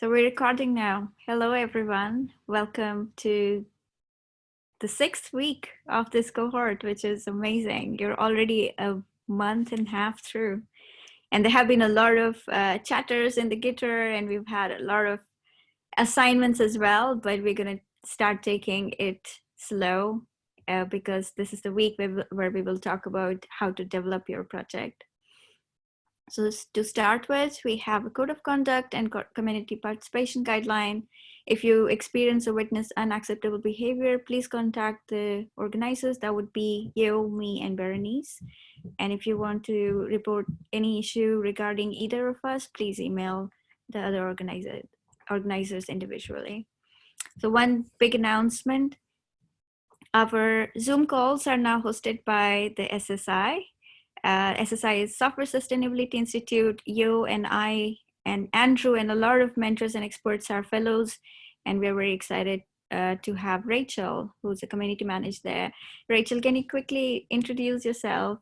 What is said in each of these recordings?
So we're recording now. Hello, everyone. Welcome to the sixth week of this cohort, which is amazing. You're already a month and a half through. And there have been a lot of uh, chatters in the Gitter, and we've had a lot of assignments as well, but we're going to start taking it slow uh, because this is the week where, where we will talk about how to develop your project. So to start with, we have a code of conduct and community participation guideline. If you experience or witness unacceptable behavior, please contact the organizers. That would be Yo, me, and Berenice. And if you want to report any issue regarding either of us, please email the other organizer, organizers individually. So one big announcement, our Zoom calls are now hosted by the SSI uh, SSI Software Sustainability Institute. Yo and I and Andrew and a lot of mentors and experts are fellows, and we're very excited uh, to have Rachel, who's a community manager there. Rachel, can you quickly introduce yourself?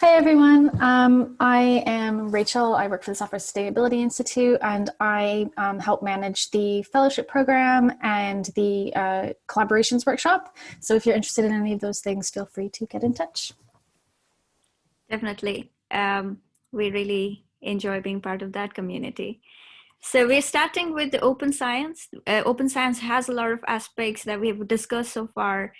Hi everyone, um, I am Rachel. I work for the Software Sustainability Institute and I um, help manage the fellowship program and the uh, collaborations workshop. So if you're interested in any of those things, feel free to get in touch. Definitely. Um, we really enjoy being part of that community. So we're starting with the open science. Uh, open science has a lot of aspects that we have discussed so far.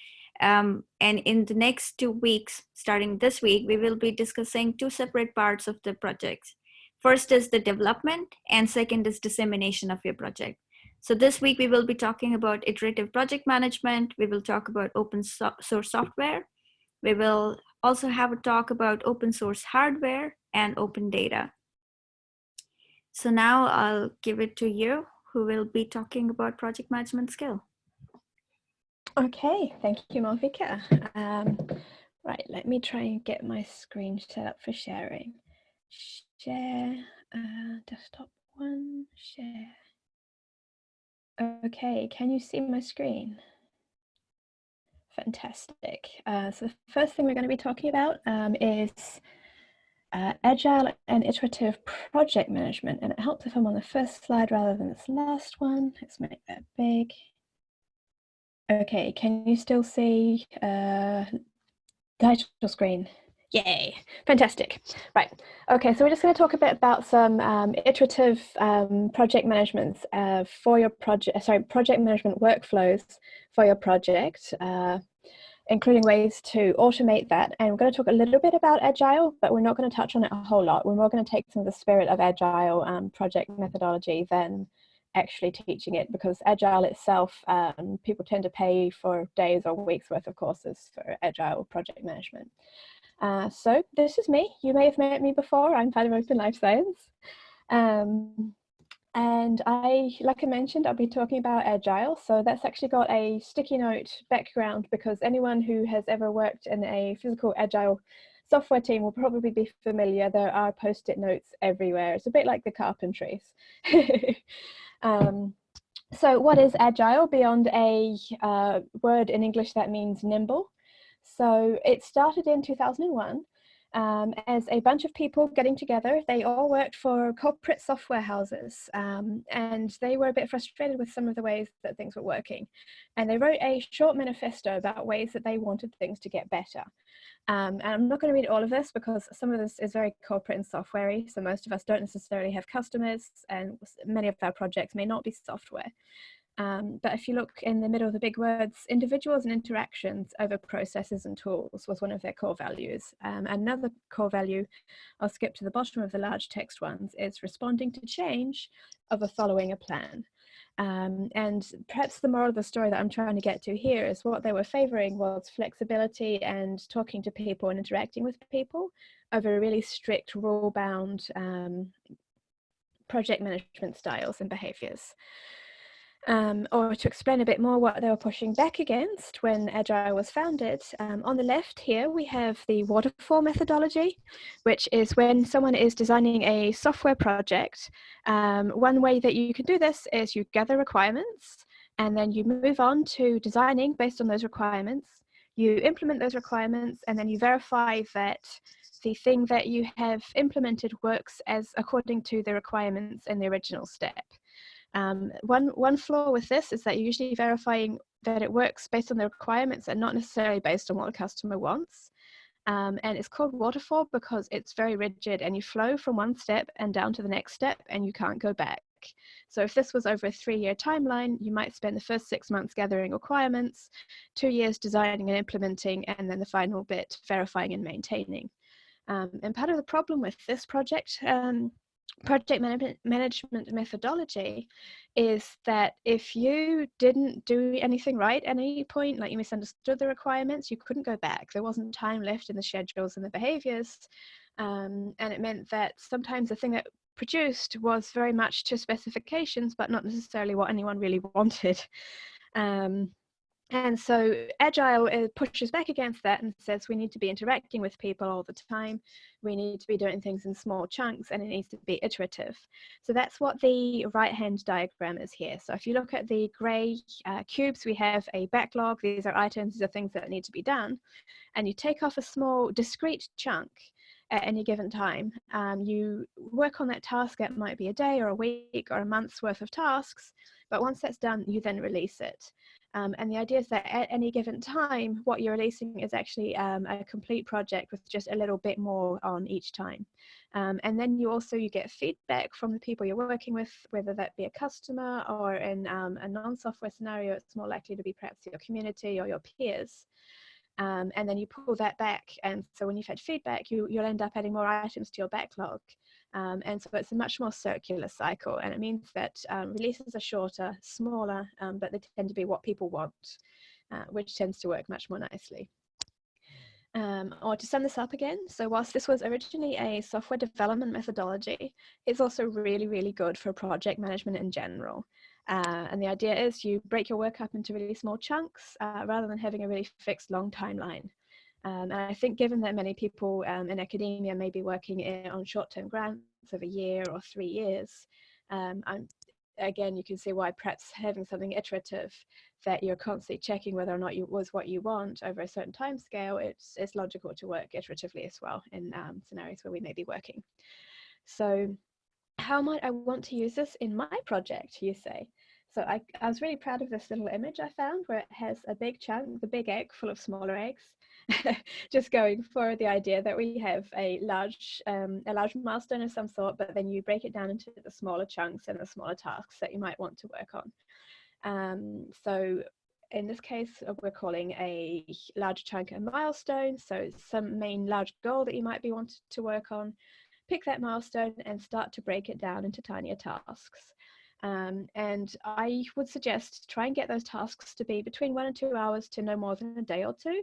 Um, and in the next two weeks, starting this week, we will be discussing two separate parts of the project. First is the development and second is dissemination of your project. So this week we will be talking about iterative project management. We will talk about open so source software. We will also have a talk about open source hardware and open data. So now I'll give it to Yo who will be talking about project management skill. Okay, thank you, Malvika. Um, right, let me try and get my screen set up for sharing. Share, uh, desktop one, share. Okay, can you see my screen? Fantastic. Uh, so the first thing we're going to be talking about um, is uh, agile and iterative project management. And it helps if I'm on the first slide rather than this last one. Let's make that big. Okay, can you still see uh, title screen? Yay, fantastic. Right, okay, so we're just going to talk a bit about some um, iterative um, project management uh, for your project, sorry, project management workflows for your project, uh, including ways to automate that. And we're going to talk a little bit about Agile, but we're not going to touch on it a whole lot. We're more going to take some of the spirit of Agile um, project methodology than actually teaching it because Agile itself, um, people tend to pay for days or weeks worth of courses for Agile project management. Uh, so this is me. You may have met me before. I'm part of Open Life Science. Um, and I, like I mentioned, I'll be talking about Agile. So that's actually got a sticky note background because anyone who has ever worked in a physical Agile software team will probably be familiar. There are post-it notes everywhere. It's a bit like the carpentries. um, so what is Agile beyond a uh, word in English that means nimble? So it started in 2001 um, as a bunch of people getting together. They all worked for corporate software houses um, and they were a bit frustrated with some of the ways that things were working. And they wrote a short manifesto about ways that they wanted things to get better. Um, and I'm not going to read all of this because some of this is very corporate and softwarey. So most of us don't necessarily have customers and many of our projects may not be software. Um, but if you look in the middle of the big words, individuals and interactions over processes and tools was one of their core values. Um, another core value, I'll skip to the bottom of the large text ones, is responding to change over following a plan. Um, and perhaps the moral of the story that I'm trying to get to here is what they were favoring was flexibility and talking to people and interacting with people over really strict rule bound um, project management styles and behaviors um, or to explain a bit more what they were pushing back against when Agile was founded, um, on the left here we have the waterfall methodology, which is when someone is designing a software project. Um, one way that you can do this is you gather requirements and then you move on to designing based on those requirements. You implement those requirements and then you verify that the thing that you have implemented works as according to the requirements in the original step. Um, one, one flaw with this is that you're usually verifying that it works based on the requirements and not necessarily based on what the customer wants. Um, and it's called waterfall because it's very rigid and you flow from one step and down to the next step and you can't go back. So if this was over a three-year timeline, you might spend the first six months gathering requirements, two years designing and implementing, and then the final bit verifying and maintaining. Um, and part of the problem with this project um, project management, management methodology is that if you didn't do anything right at any point, like you misunderstood the requirements, you couldn't go back. There wasn't time left in the schedules and the behaviors. Um, and it meant that sometimes the thing that produced was very much to specifications, but not necessarily what anyone really wanted. Um, and so Agile uh, pushes back against that and says we need to be interacting with people all the time. We need to be doing things in small chunks and it needs to be iterative. So that's what the right hand diagram is here. So if you look at the gray uh, cubes, we have a backlog. These are items, these are things that need to be done. And you take off a small discrete chunk at any given time. Um, you work on that task, it might be a day or a week or a month's worth of tasks, but once that's done, you then release it. Um, and the idea is that at any given time, what you're releasing is actually um, a complete project with just a little bit more on each time. Um, and then you also you get feedback from the people you're working with, whether that be a customer or in um, a non-software scenario, it's more likely to be perhaps your community or your peers. Um, and then you pull that back. And so when you've had feedback, you, you'll end up adding more items to your backlog. Um, and so it's a much more circular cycle. And it means that um, releases are shorter, smaller, um, but they tend to be what people want, uh, which tends to work much more nicely. Um, or to sum this up again, so whilst this was originally a software development methodology, it's also really, really good for project management in general. Uh, and the idea is you break your work up into really small chunks uh, rather than having a really fixed long timeline. Um, and I think given that many people um, in academia may be working in, on short-term grants of a year or three years, um, again, you can see why perhaps having something iterative that you're constantly checking whether or not it was what you want over a certain time scale, it's, it's logical to work iteratively as well in um, scenarios where we may be working. So how might I want to use this in my project, you say? So I, I was really proud of this little image I found where it has a big chunk, the big egg full of smaller eggs, just going for the idea that we have a large um, a large milestone of some sort, but then you break it down into the smaller chunks and the smaller tasks that you might want to work on. Um, so in this case, uh, we're calling a large chunk a milestone. So some main large goal that you might be wanting to work on, pick that milestone and start to break it down into tinier tasks. Um, and I would suggest try and get those tasks to be between one and two hours to no more than a day or two.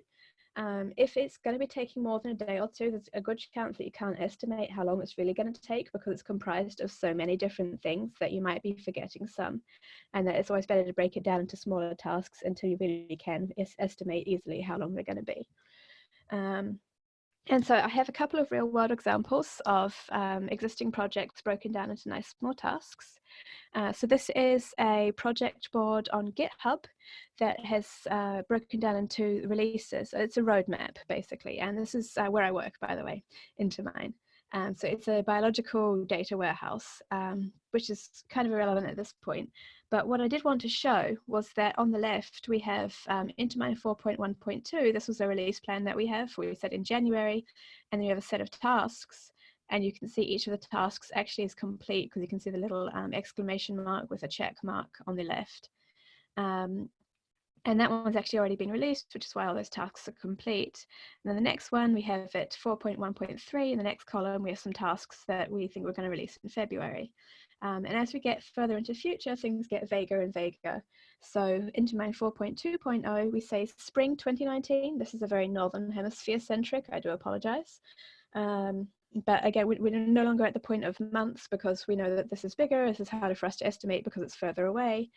Um, if it's going to be taking more than a day or two, there's a good chance that you can't estimate how long it's really going to take because it's comprised of so many different things that you might be forgetting some. And that it's always better to break it down into smaller tasks until you really can estimate easily how long they're going to be. Um, and so I have a couple of real world examples of um, existing projects broken down into nice small tasks. Uh, so this is a project board on GitHub that has uh, broken down into releases. It's a roadmap basically. And this is uh, where I work, by the way, Intermine. Um, so it's a biological data warehouse, um, which is kind of irrelevant at this point. But what I did want to show was that on the left, we have um, Intermine 4.1.2. This was a release plan that we have, we set in January, and then we have a set of tasks. And you can see each of the tasks actually is complete because you can see the little um, exclamation mark with a check mark on the left. Um, and that one's actually already been released, which is why all those tasks are complete. And then the next one we have at 4.1.3. In the next column, we have some tasks that we think we're going to release in February. Um, and as we get further into future, things get vaguer and vaguer. So Intermine 4.2.0, we say spring 2019. This is a very Northern Hemisphere centric, I do apologize. Um, but again, we, are no longer at the point of months because we know that this is bigger, this is harder for us to estimate because it's further away.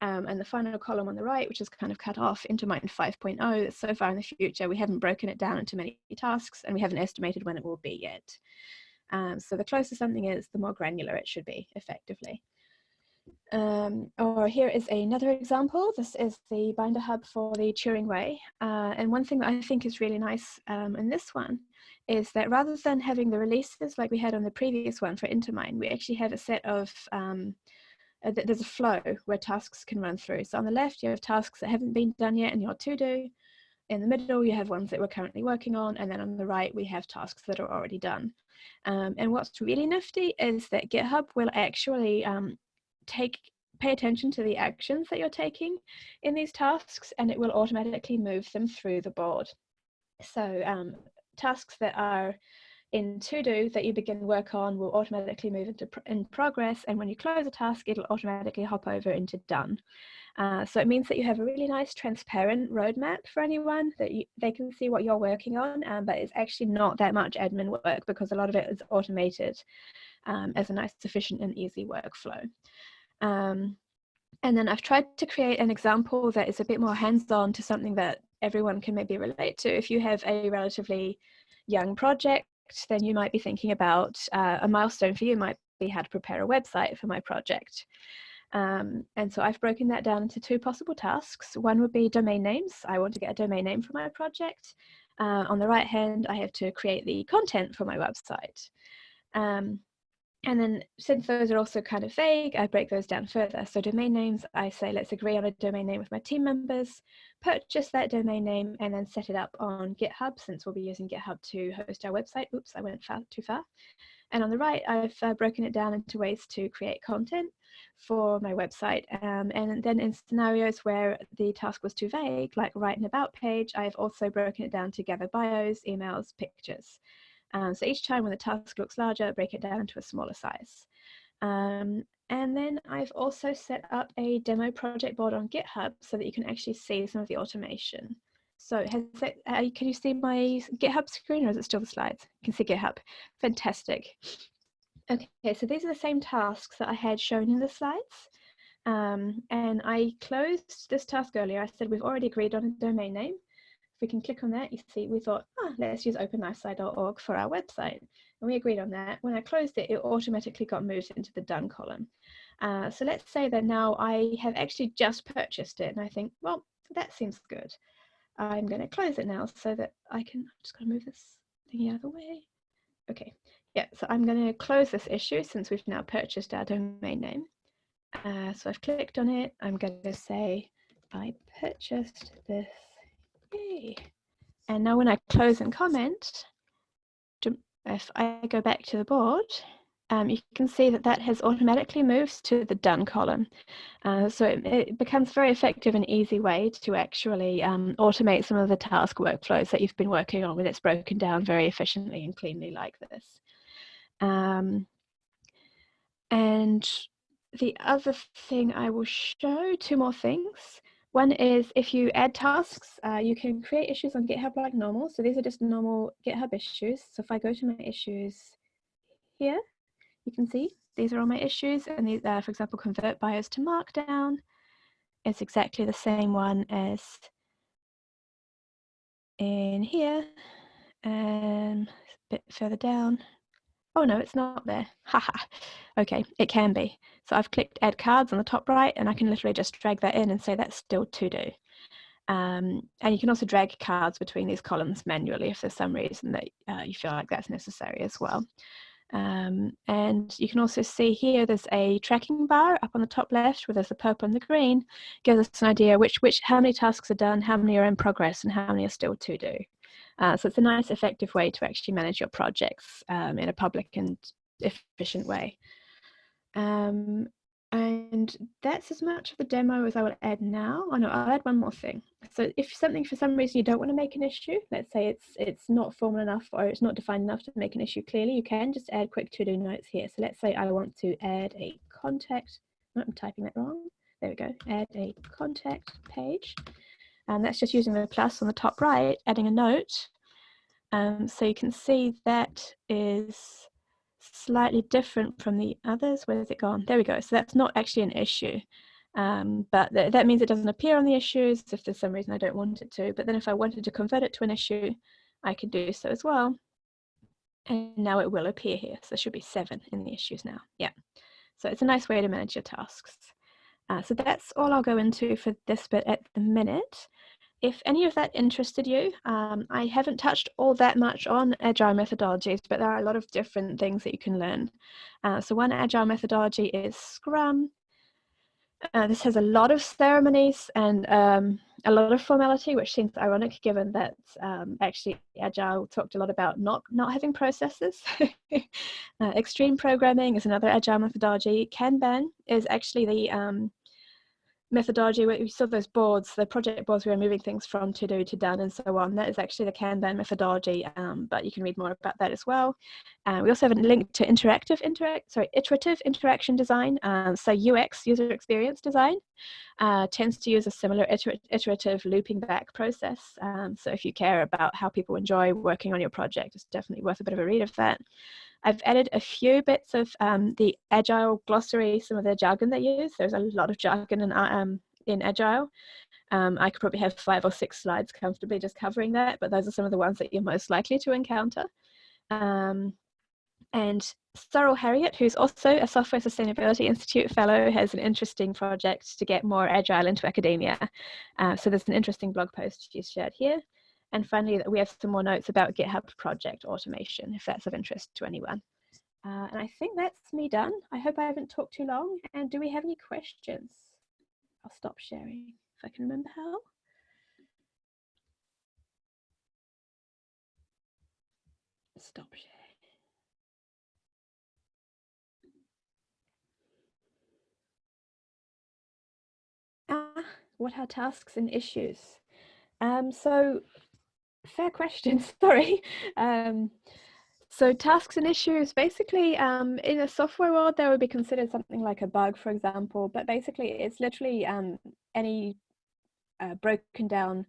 Um, and the final column on the right, which is kind of cut off into Intermine 5.0, so far in the future, we haven't broken it down into many tasks and we haven't estimated when it will be yet. Um, so the closer something is, the more granular it should be effectively. Um, or here is another example. This is the Binder Hub for the Turing Way. Uh, and one thing that I think is really nice um, in this one is that rather than having the releases like we had on the previous one for Intermine, we actually have a set of um, uh, there's a flow where tasks can run through. So on the left, you have tasks that haven't been done yet in your to-do. In the middle, you have ones that we're currently working on. And then on the right, we have tasks that are already done. Um, and what's really nifty is that GitHub will actually um, take pay attention to the actions that you're taking in these tasks and it will automatically move them through the board. So um, tasks that are in to do that you begin work on will automatically move into pr in progress and when you close a task it'll automatically hop over into done. Uh, so it means that you have a really nice transparent roadmap for anyone that you, they can see what you're working on um, but it's actually not that much admin work because a lot of it is automated um, as a nice efficient and easy workflow. Um, and then I've tried to create an example that is a bit more hands-on to something that everyone can maybe relate to. If you have a relatively young project then you might be thinking about uh, a milestone for you might be how to prepare a website for my project. Um, and so I've broken that down into two possible tasks. One would be domain names. I want to get a domain name for my project. Uh, on the right hand, I have to create the content for my website. Um, and then since those are also kind of vague, I break those down further. So domain names, I say, let's agree on a domain name with my team members, purchase that domain name and then set it up on GitHub since we'll be using GitHub to host our website. Oops, I went far, too far. And on the right, I've uh, broken it down into ways to create content for my website. Um, and then in scenarios where the task was too vague, like write an about page, I've also broken it down to gather bios, emails, pictures. Um, so each time when the task looks larger, break it down to a smaller size. Um, and then I've also set up a demo project board on GitHub so that you can actually see some of the automation. So uh, can you see my GitHub screen or is it still the slides? You can see GitHub. Fantastic. Okay, so these are the same tasks that I had shown in the slides. Um, and I closed this task earlier. I said we've already agreed on a domain name we can click on that, you see, we thought, oh, let's use openlifesci.org for our website. And we agreed on that. When I closed it, it automatically got moved into the done column. Uh, so let's say that now I have actually just purchased it and I think, well, that seems good. I'm going to close it now so that I can, I'm just going to move this thing out of the way. Okay, yeah, so I'm going to close this issue since we've now purchased our domain name. Uh, so I've clicked on it. I'm going to say, I purchased this Okay. And now when I close and comment, if I go back to the board, um, you can see that that has automatically moved to the done column. Uh, so it, it, becomes very effective and easy way to actually um, automate some of the task workflows that you've been working on when it's broken down very efficiently and cleanly like this. Um, and the other thing I will show, two more things. One is if you add tasks, uh, you can create issues on GitHub like normal. So these are just normal GitHub issues. So if I go to my issues here, you can see these are all my issues. And these are, for example, convert bios to Markdown. It's exactly the same one as in here and a bit further down. Oh no, it's not there. Haha. okay, it can be. So I've clicked add cards on the top right and I can literally just drag that in and say that's still to do. Um, and you can also drag cards between these columns manually if there's some reason that uh, you feel like that's necessary as well. Um, and you can also see here there's a tracking bar up on the top left where there's the purple and the green gives us an idea which which how many tasks are done how many are in progress and how many are still to do uh, so it's a nice effective way to actually manage your projects um, in a public and efficient way um, and that's as much of the demo as I will add now. Oh no, I'll add one more thing. So if something for some reason you don't want to make an issue, let's say it's it's not formal enough or it's not defined enough to make an issue clearly, you can just add quick to-do notes here. So let's say I want to add a contact, I'm typing that wrong. There we go, add a contact page. And that's just using the plus on the top right, adding a note. Um, so you can see that is slightly different from the others. Where has it gone? There we go. So that's not actually an issue. Um, but th that means it doesn't appear on the issues if there's some reason I don't want it to. But then if I wanted to convert it to an issue, I can do so as well. And now it will appear here. So there should be seven in the issues now. Yeah. So it's a nice way to manage your tasks. Uh, so that's all I'll go into for this bit at the minute if any of that interested you, um, I haven't touched all that much on agile methodologies, but there are a lot of different things that you can learn. Uh, so one agile methodology is Scrum. Uh, this has a lot of ceremonies and um, a lot of formality, which seems ironic given that um, actually Agile talked a lot about not, not having processes. uh, extreme programming is another Agile methodology. Kanban is actually the um, methodology where we saw those boards, the project boards we were moving things from to do to done and so on. That is actually the Kanban methodology, um, but you can read more about that as well. Uh, we also have a link to interactive interact, sorry, iterative interaction design. Um, so UX, user experience design, uh, tends to use a similar iter iterative looping back process. Um, so if you care about how people enjoy working on your project, it's definitely worth a bit of a read of that. I've added a few bits of um, the Agile glossary, some of the jargon they use. There's a lot of jargon in, uh, um, in Agile. Um, I could probably have five or six slides comfortably just covering that, but those are some of the ones that you're most likely to encounter. Um, and Sorrel Harriet, who's also a Software Sustainability Institute Fellow, has an interesting project to get more Agile into academia. Uh, so there's an interesting blog post she's shared here. And finally, we have some more notes about GitHub project automation, if that's of interest to anyone. Uh, and I think that's me done. I hope I haven't talked too long. And do we have any questions? I'll stop sharing if I can remember how. Stop sharing. Ah, what are tasks and issues? Um, so fair question, sorry. Um, so tasks and issues, basically um, in a software world, that would be considered something like a bug, for example, but basically it's literally um, any uh, broken down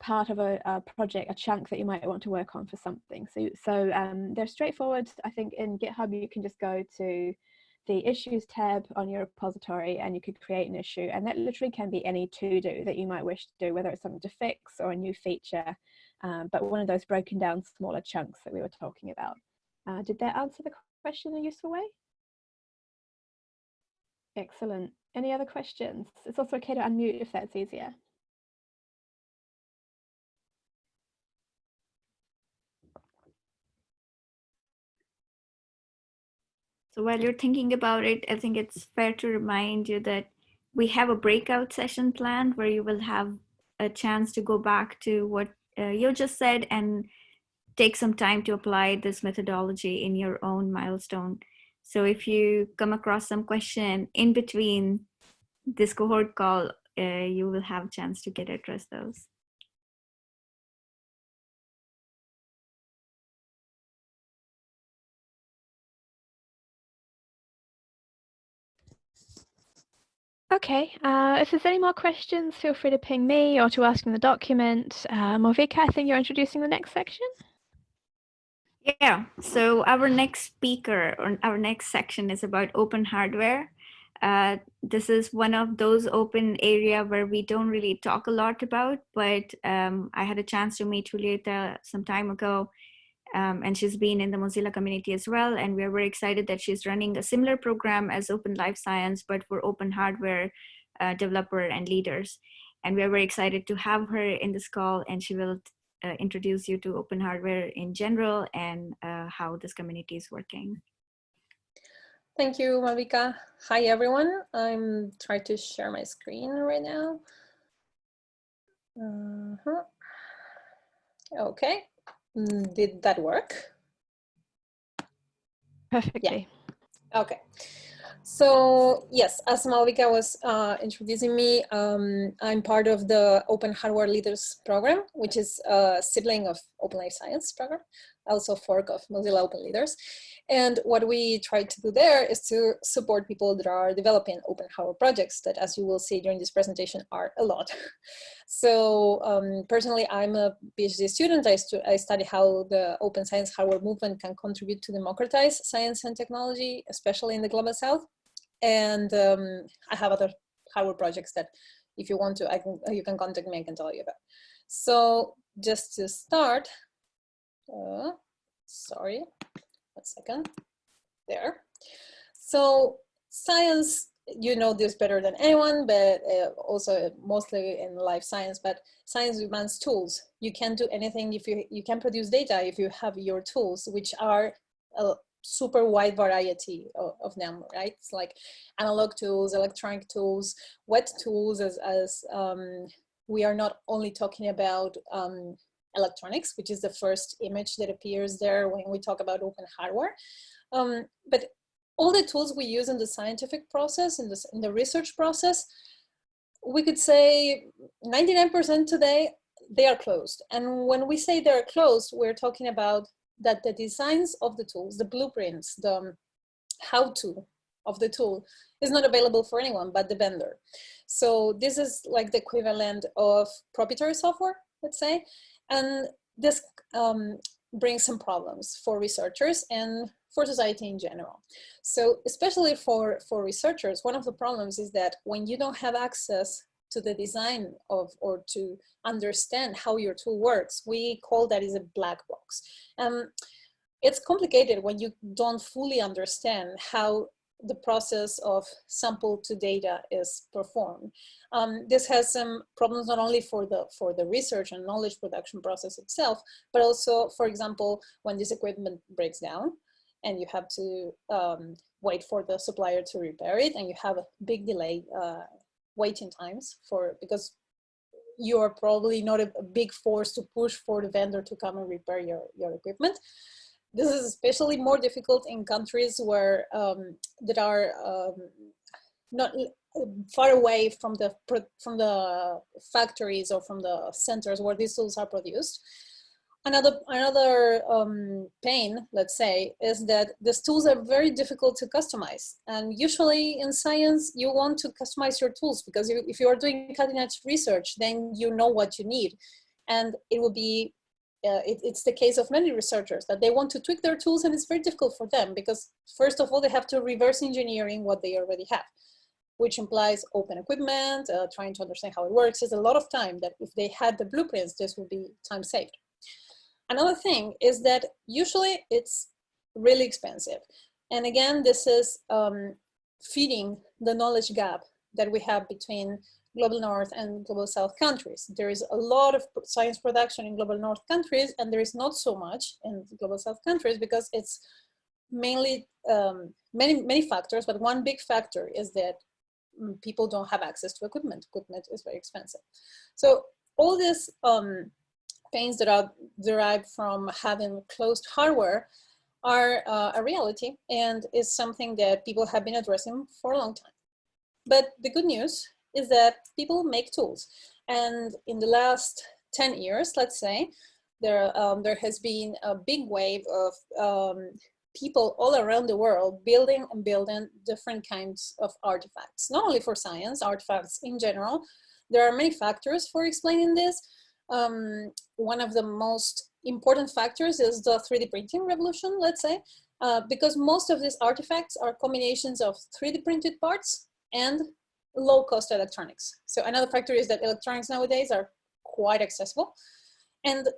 part of a, a, project, a chunk that you might want to work on for something. So, so um, they're straightforward. I think in GitHub, you can just go to the issues tab on your repository and you could create an issue and that literally can be any to do that you might wish to do, whether it's something to fix or a new feature um, but one of those broken down smaller chunks that we were talking about. Uh, did that answer the question in a useful way? Excellent. Any other questions? It's also okay to unmute if that's easier. So while you're thinking about it, I think it's fair to remind you that we have a breakout session planned where you will have a chance to go back to what uh, you just said and take some time to apply this methodology in your own milestone. So if you come across some question in between this cohort call, uh, you will have a chance to get address those. Okay, uh, if there's any more questions, feel free to ping me or to ask in the document. Uh, Malvika, I think you're introducing the next section. Yeah, so our next speaker or our next section is about open hardware. Uh, this is one of those open area where we don't really talk a lot about, but um, I had a chance to meet Julieta some time ago um, and she's been in the Mozilla community as well. And we're very excited that she's running a similar program as Open Life Science, but for open hardware uh, developer and leaders. And we're very excited to have her in this call and she will uh, introduce you to open hardware in general and uh, how this community is working. Thank you, Malvika. Hi, everyone. I'm trying to share my screen right now. Uh -huh. Okay, Mm, did that work? Perfectly. Yeah. Okay. So yes, as Malvika was uh, introducing me, um, I'm part of the Open Hardware Leaders Program, which is a sibling of Open Life Science program, also fork of Mozilla Open Leaders. And what we try to do there is to support people that are developing open hardware projects that, as you will see during this presentation, are a lot. so um, personally, I'm a PhD student. I, stu I study how the open science hardware movement can contribute to democratize science and technology, especially in the Global South. And um, I have other hardware projects that if you want to, I can, you can contact me, I can tell you about. So just to start, uh, sorry, one second, there. So science, you know this better than anyone, but uh, also mostly in life science, but science demands tools. You can't do anything if you, you can produce data if you have your tools, which are uh, super wide variety of, of, them, right? It's like analog tools, electronic tools, wet tools as, as um, we are not only talking about um, electronics, which is the first image that appears there when we talk about open hardware. Um, but all the tools we use in the scientific process, in, this, in the research process, we could say 99% today, they are closed. And when we say they're closed, we're talking about that the designs of the tools, the blueprints, the um, how-to of the tool is not available for anyone but the vendor. So this is like the equivalent of proprietary software, let's say. And this um, brings some problems for researchers and for society in general. So especially for, for researchers, one of the problems is that when you don't have access to the design of or to understand how your tool works, we call that is a black box. Um, it's complicated when you don't fully understand how the process of sample to data is performed. Um, this has some problems not only for the for the research and knowledge production process itself, but also, for example, when this equipment breaks down and you have to um, wait for the supplier to repair it and you have a big delay uh, waiting times for because you are probably not a, a big force to push for the vendor to come and repair your, your equipment. This is especially more difficult in countries where um, that are um, not far away from the from the factories or from the centers where these tools are produced. Another another um, pain, let's say, is that these tools are very difficult to customize. And usually in science, you want to customize your tools because if you are doing cutting edge research, then you know what you need. And it will be uh, it, it's the case of many researchers that they want to tweak their tools and it's very difficult for them because first of all, they have to reverse engineering what they already have, which implies open equipment, uh, trying to understand how it works. It's a lot of time that if they had the blueprints, this would be time saved. Another thing is that usually it's really expensive. And again, this is um, feeding the knowledge gap that we have between global north and global south countries. There is a lot of science production in global north countries and there is not so much in global south countries because it's mainly um, many, many factors, but one big factor is that mm, people don't have access to equipment. Equipment is very expensive. So all these um, pains that are derived from having closed hardware are uh, a reality and is something that people have been addressing for a long time. But the good news is that people make tools. And in the last 10 years, let's say, there, um, there has been a big wave of um, people all around the world building and building different kinds of artifacts, not only for science, artifacts in general. There are many factors for explaining this. Um, one of the most important factors is the 3D printing revolution, let's say, uh, because most of these artifacts are combinations of 3D printed parts and low cost electronics. So another factor is that electronics nowadays are quite accessible. And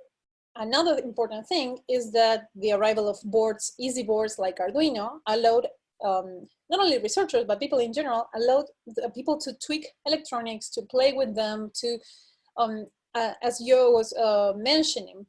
another important thing is that the arrival of boards, easy boards like Arduino allowed um, not only researchers, but people in general, allowed people to tweak electronics, to play with them, to, um, uh, as Yo was uh, mentioning,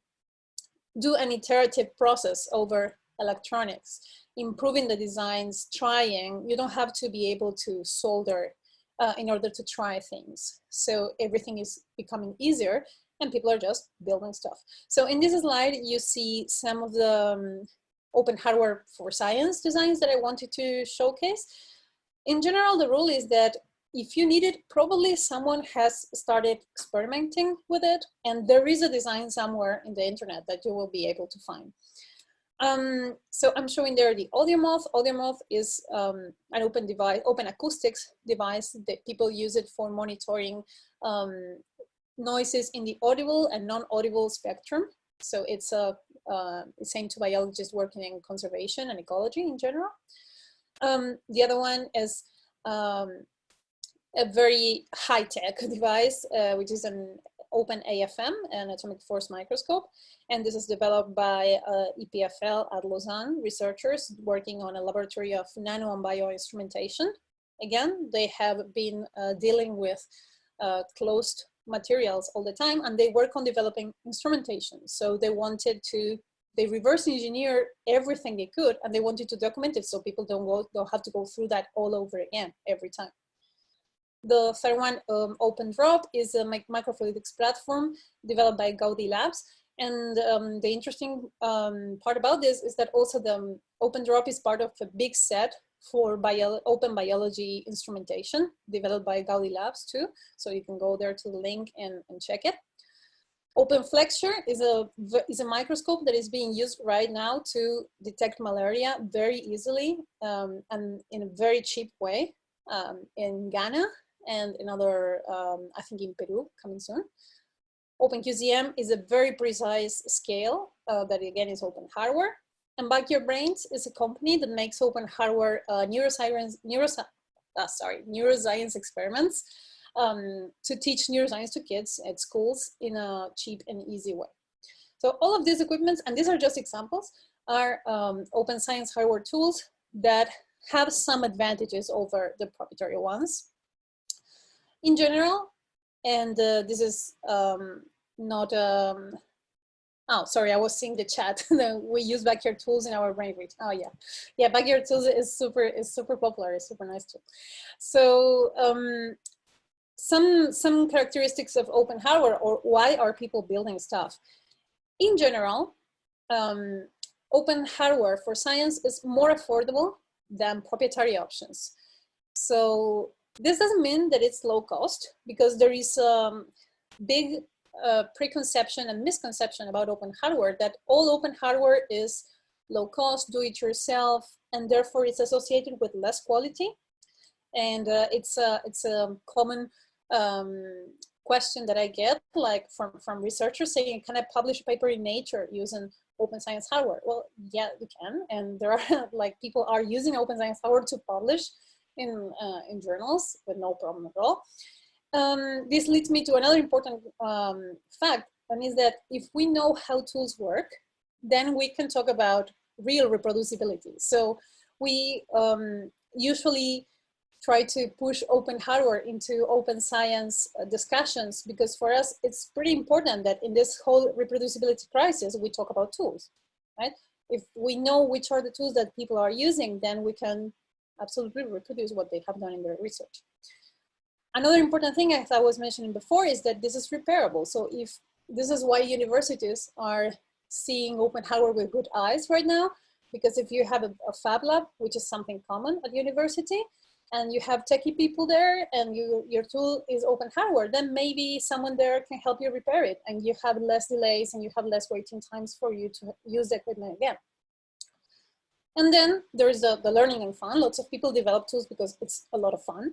do an iterative process over electronics, improving the designs, trying. You don't have to be able to solder uh, in order to try things. So everything is becoming easier and people are just building stuff. So in this slide, you see some of the um, open hardware for science designs that I wanted to showcase. In general, the rule is that if you need it, probably someone has started experimenting with it and there is a design somewhere in the internet that you will be able to find. Um, so I'm showing there the AudioMoth. AudioMoth is um, an open device, open acoustics device that people use it for monitoring um, noises in the audible and non-audible spectrum. So it's a uh, same to biologists working in conservation and ecology in general. Um, the other one is um, a very high-tech device, uh, which is an open AFM, an atomic force microscope. And this is developed by uh, EPFL at Lausanne researchers working on a laboratory of nano and bioinstrumentation. Again, they have been uh, dealing with uh, closed materials all the time and they work on developing instrumentation. So they wanted to they reverse engineer everything they could and they wanted to document it so people don't go don't have to go through that all over again every time. The third one, um, OpenDrop, is a microfluidics platform developed by Gaudi Labs. And um, the interesting um, part about this is that also the um, OpenDrop is part of a big set for bio open biology instrumentation developed by Gaudi Labs too. So you can go there to the link and, and check it. OpenFlexure is a, is a microscope that is being used right now to detect malaria very easily um, and in a very cheap way um, in Ghana and another, um, I think in Peru coming soon. OpenQCM is a very precise scale uh, that again is open hardware. And Backyard Brains is a company that makes open hardware uh, neuroscience, neurosci uh, sorry, neuroscience experiments um, to teach neuroscience to kids at schools in a cheap and easy way. So all of these equipments, and these are just examples, are um, open science hardware tools that have some advantages over the proprietary ones in general, and uh, this is um, not, um, oh, sorry, I was seeing the chat. we use backyard tools in our brain reach. Oh yeah, yeah, backyard tools is super, is super popular, it's super nice too. So um, some, some characteristics of open hardware or why are people building stuff? In general, um, open hardware for science is more affordable than proprietary options. So this doesn't mean that it's low cost because there is a um, big uh, preconception and misconception about open hardware that all open hardware is low cost, do it yourself, and therefore it's associated with less quality. And uh, it's, a, it's a common um, question that I get like from, from researchers saying, can I publish a paper in Nature using open science hardware? Well, yeah, you can. And there are like people are using open science hardware to publish in, uh, in journals with no problem at all. Um, this leads me to another important um, fact, and is that if we know how tools work, then we can talk about real reproducibility. So we um, usually try to push open hardware into open science uh, discussions because for us it's pretty important that in this whole reproducibility crisis we talk about tools, right? If we know which are the tools that people are using, then we can absolutely reproduce what they have done in their research. Another important thing, as I was mentioning before, is that this is repairable. So if this is why universities are seeing open hardware with good eyes right now, because if you have a, a fab lab, which is something common at university, and you have techie people there and you, your tool is open hardware, then maybe someone there can help you repair it and you have less delays and you have less waiting times for you to use the equipment again. And then there's the, the learning and fun. Lots of people develop tools because it's a lot of fun.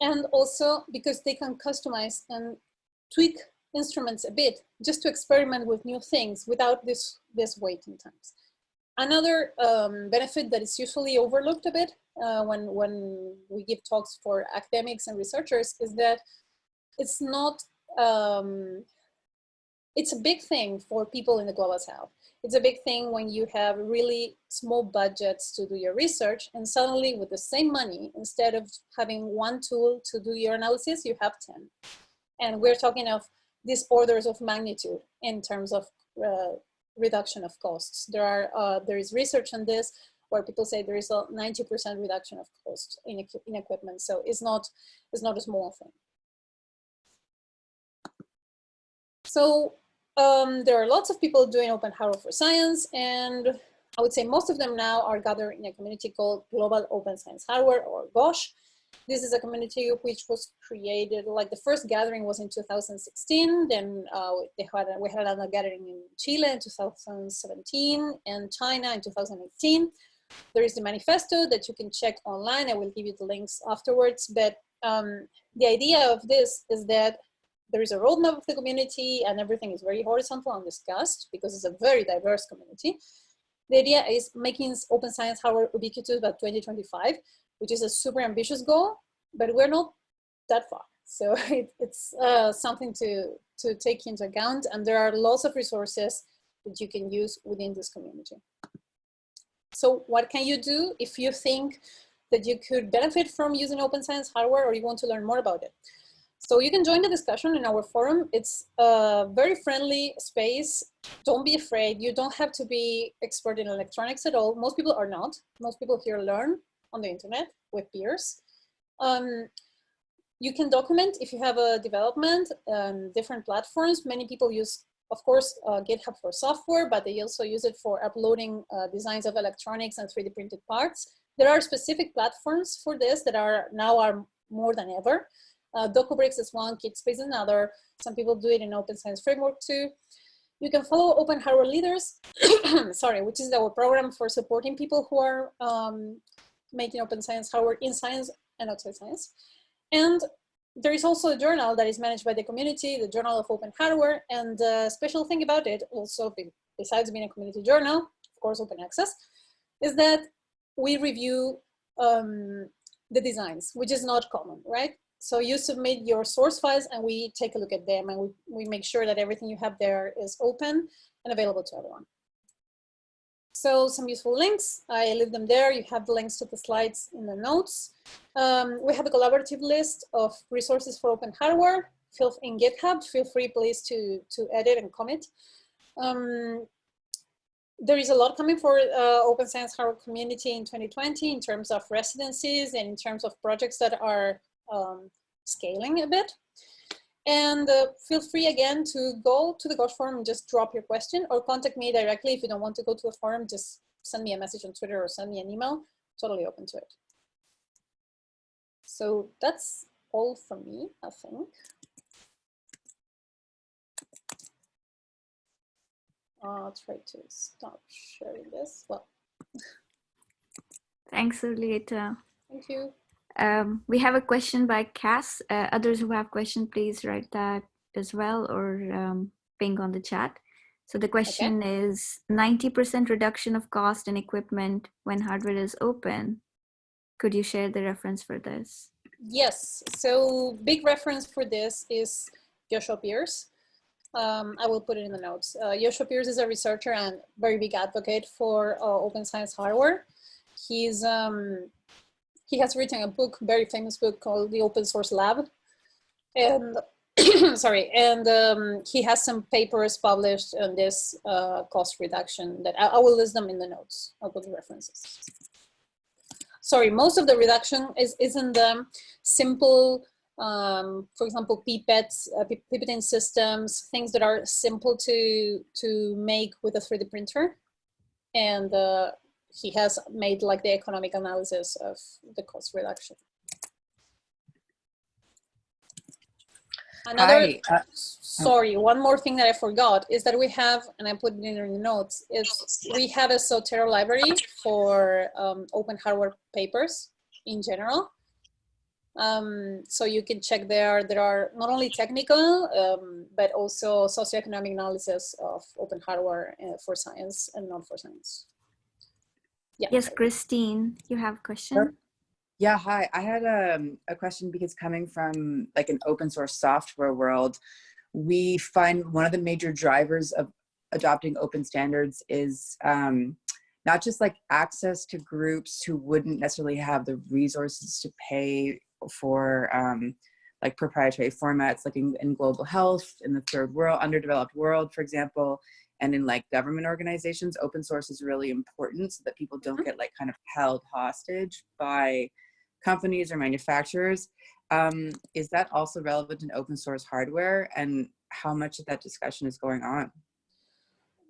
And also because they can customize and tweak instruments a bit just to experiment with new things without this, this waiting times. Another um, benefit that is usually overlooked a bit uh, when, when we give talks for academics and researchers is that it's not, um, it's a big thing for people in the global south. It's a big thing when you have really small budgets to do your research and suddenly with the same money, instead of having one tool to do your analysis, you have 10. And we're talking of these orders of magnitude in terms of uh, reduction of costs. There are uh, there is research on this where people say there is a 90% reduction of cost in, in equipment. So it's not, it's not a small thing. So um, there are lots of people doing open hardware for science and I would say most of them now are gathered in a community called Global Open Science Hardware or GOSH. This is a community which was created, like the first gathering was in 2016, then uh, had we had another gathering in Chile in 2017 and China in 2018. There is the manifesto that you can check online. I will give you the links afterwards, but um, the idea of this is that there is a roadmap of the community and everything is very horizontal and discussed because it's a very diverse community. The idea is making open science hardware ubiquitous by 2025, which is a super ambitious goal, but we're not that far. So it, it's uh, something to, to take into account and there are lots of resources that you can use within this community. So what can you do if you think that you could benefit from using open science hardware or you want to learn more about it? So you can join the discussion in our forum. It's a very friendly space. Don't be afraid. You don't have to be expert in electronics at all. Most people are not. Most people here learn on the internet with peers. Um, you can document if you have a development, um, different platforms. Many people use, of course, uh, GitHub for software, but they also use it for uploading uh, designs of electronics and 3D printed parts. There are specific platforms for this that are now are more than ever. Uh, DocuBricks is one, Kitspace is another. Some people do it in Open Science Framework too. You can follow Open Hardware Leaders, sorry, which is our program for supporting people who are um, making open science hardware in science and outside science. And there is also a journal that is managed by the community, the Journal of Open Hardware. And the special thing about it, also besides being a community journal, of course, open access, is that we review um, the designs, which is not common, right? So you submit your source files and we take a look at them and we, we make sure that everything you have there is open and available to everyone. So some useful links, I leave them there. You have the links to the slides in the notes. Um, we have a collaborative list of resources for open hardware. Feel in GitHub, feel free please to, to edit and commit. Um, there is a lot coming for uh, open science hardware community in 2020 in terms of residencies and in terms of projects that are um, scaling a bit. And uh, feel free again to go to the GOSH forum and just drop your question or contact me directly. If you don't want to go to the forum, just send me a message on Twitter or send me an email. Totally open to it. So that's all from me, I think. I'll try to stop sharing this. Well, thanks, Julieta. Thank you. Um, we have a question by Cass. Uh, others who have question, please write that as well or um, ping on the chat. So the question okay. is 90% reduction of cost and equipment when hardware is open. Could you share the reference for this? Yes, so big reference for this is Joshua Pearce. Um, I will put it in the notes. Uh, Joshua Pearce is a researcher and very big advocate for uh, open science hardware. He's um, he has written a book, very famous book called The Open Source Lab. And sorry, and um, he has some papers published on this uh, cost reduction that I, I, will list them in the notes. I'll put the references. Sorry, most of the reduction is, is in the simple, um, for example, pipettes, uh, pipetting systems, things that are simple to, to make with a 3D printer. And uh, he has made like the economic analysis of the cost reduction. Another, Hi, uh, sorry, one more thing that I forgot is that we have, and I put it in the notes, is we have a Zotero library for um, open hardware papers in general. Um, so you can check there, there are not only technical, um, but also socioeconomic analysis of open hardware uh, for science and not for science. Yeah. Yes, Christine, you have a question? Yeah, hi. I had a, um, a question because coming from like an open source software world, we find one of the major drivers of adopting open standards is um, not just like access to groups who wouldn't necessarily have the resources to pay for um, like proprietary formats like in, in global health in the third world underdeveloped world for example and in like government organizations open source is really important so that people don't mm-hmm. get like kind of held hostage by companies or manufacturers um, is that also relevant in open source hardware and how much of that discussion is going on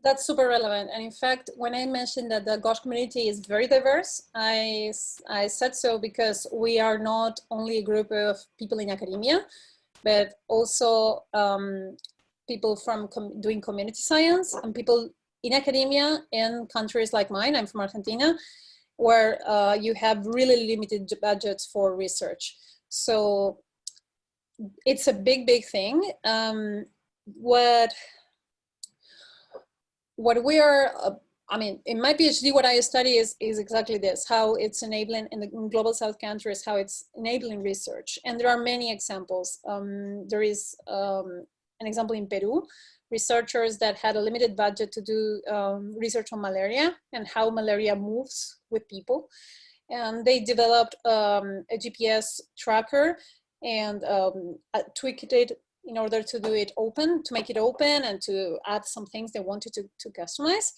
that's super relevant. And in fact, when I mentioned that the GOSH community is very diverse, I, I said so because we are not only a group of people in academia, but also um, people from com doing community science and people in academia in countries like mine, I'm from Argentina, where uh, you have really limited budgets for research. So it's a big, big thing. Um, what, what we are, uh, I mean, in my PhD, what I study is, is exactly this, how it's enabling in the in global South countries, how it's enabling research. And there are many examples. Um, there is um, an example in Peru, researchers that had a limited budget to do um, research on malaria and how malaria moves with people. And they developed um, a GPS tracker and um, uh, tweaked it in order to do it open, to make it open and to add some things they wanted to, to customize.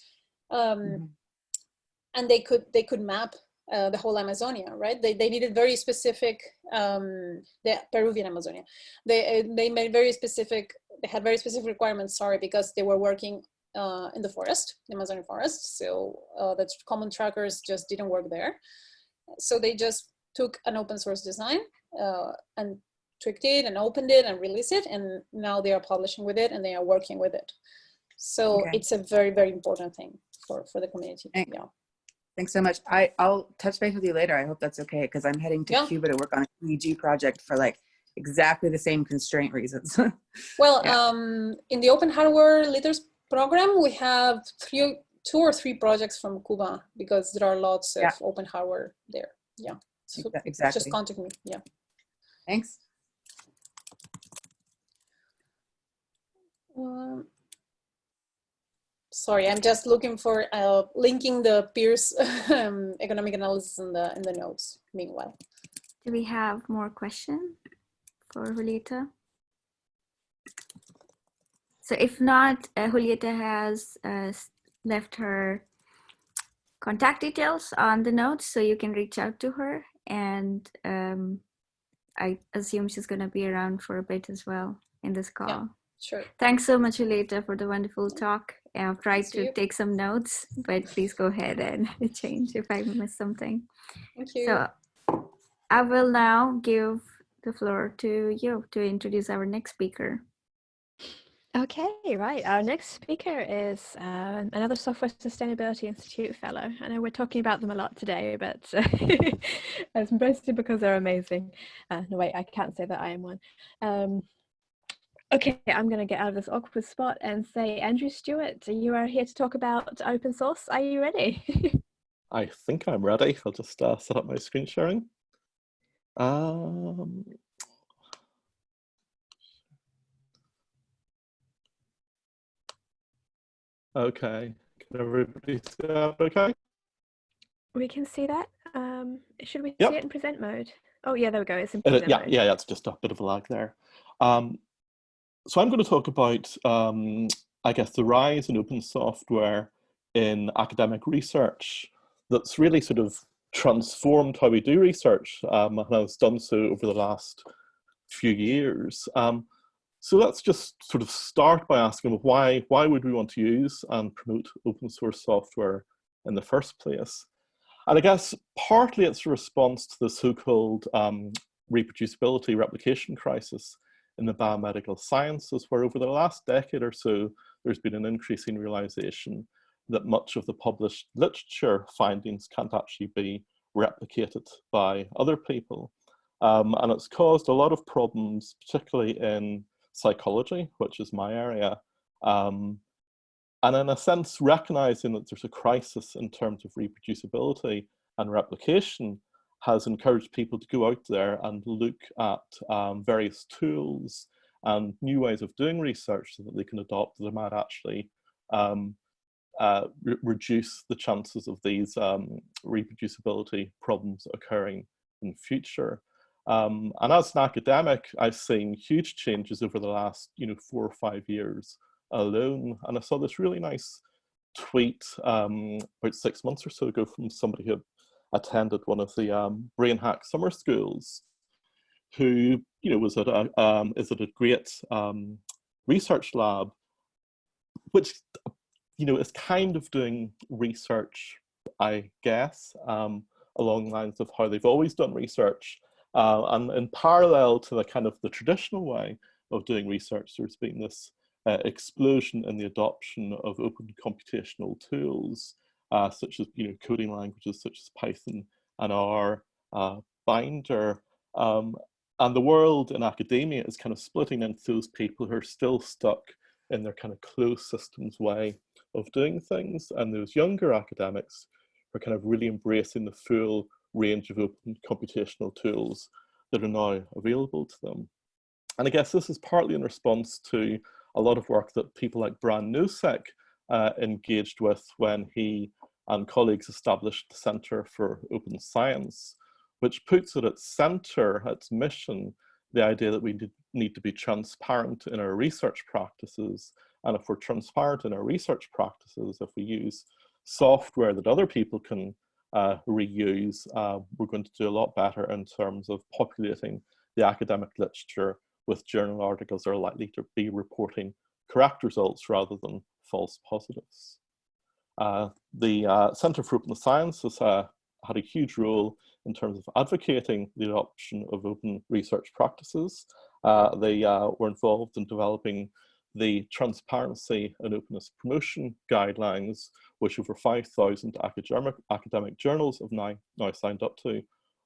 Um, mm -hmm. And they could they could map uh, the whole Amazonia, right? They, they needed very specific, um, the Peruvian Amazonia. They, uh, they made very specific, they had very specific requirements, sorry, because they were working uh, in the forest, the Amazonian forest. So uh, the common trackers just didn't work there. So they just took an open source design uh, and tweaked it and opened it and released it. And now they are publishing with it and they are working with it. So okay. it's a very, very important thing for, for the community. Thanks. Yeah. Thanks so much. I, I'll touch base with you later. I hope that's okay because I'm heading to yeah. Cuba to work on a EEG project for like exactly the same constraint reasons. well, yeah. um, in the Open Hardware Leaders program, we have three, two or three projects from Cuba because there are lots of open hardware there. Yeah. So exactly. Just contact me. Yeah. Thanks. Um, sorry, I'm just looking for uh, linking the Pearce um, economic analysis in the in the notes. Meanwhile, do we have more questions for Julieta? So if not, uh, Julieta has uh, left her contact details on the notes, so you can reach out to her. And um, I assume she's going to be around for a bit as well in this call. Yeah. Sure. Thanks so much, Julieta, for the wonderful talk. I've tried to take some notes, but please go ahead and change if I miss something. Thank you. So I will now give the floor to you to introduce our next speaker. Okay, right. Our next speaker is uh, another Software Sustainability Institute fellow. I know we're talking about them a lot today, but uh, it's mostly because they're amazing. Uh, no, wait, I can't say that I am one. Um, Okay, I'm going to get out of this awkward spot and say, Andrew Stewart, you are here to talk about open source. Are you ready? I think I'm ready. I'll just uh, set up my screen sharing. Um, okay, can everybody see that okay? We can see that. Um, should we yep. see it in present mode? Oh yeah, there we go. It's in present uh, yeah, mode. Yeah, yeah, it's just a bit of a lag there. Um, so I'm going to talk about, um, I guess, the rise in open software in academic research that's really sort of transformed how we do research um, and has done so over the last few years. Um, so let's just sort of start by asking why, why would we want to use and promote open source software in the first place? And I guess partly it's a response to the so-called um, reproducibility replication crisis in the biomedical sciences, where over the last decade or so, there's been an increasing realization that much of the published literature findings can't actually be replicated by other people. Um, and it's caused a lot of problems, particularly in psychology, which is my area. Um, and in a sense, recognizing that there's a crisis in terms of reproducibility and replication, has encouraged people to go out there and look at um, various tools and new ways of doing research so that they can adopt that might actually um, uh, re reduce the chances of these um, reproducibility problems occurring in future. Um, and as an academic, I've seen huge changes over the last, you know, four or five years alone. And I saw this really nice tweet um, about six months or so ago from somebody who attended one of the um, brain hack summer schools who you know was at a um, is at a great um, research lab which you know is kind of doing research i guess um, along lines of how they've always done research uh, and in parallel to the kind of the traditional way of doing research there's been this uh, explosion in the adoption of open computational tools uh, such as you know coding languages such as Python and R, uh, Binder, um, and the world in academia is kind of splitting into those people who are still stuck in their kind of closed systems way of doing things, and those younger academics are kind of really embracing the full range of open computational tools that are now available to them. And I guess this is partly in response to a lot of work that people like Brian Nosek uh, engaged with when he and colleagues established the Center for Open Science, which puts at its center, its mission, the idea that we need to be transparent in our research practices. And if we're transparent in our research practices, if we use software that other people can uh, reuse, uh, we're going to do a lot better in terms of populating the academic literature with journal articles that are likely to be reporting correct results rather than false positives. Uh, the uh, Centre for Open Science has uh, had a huge role in terms of advocating the adoption of open research practices. Uh, they uh, were involved in developing the transparency and openness promotion guidelines, which over 5,000 academic, academic journals have now, now signed up to,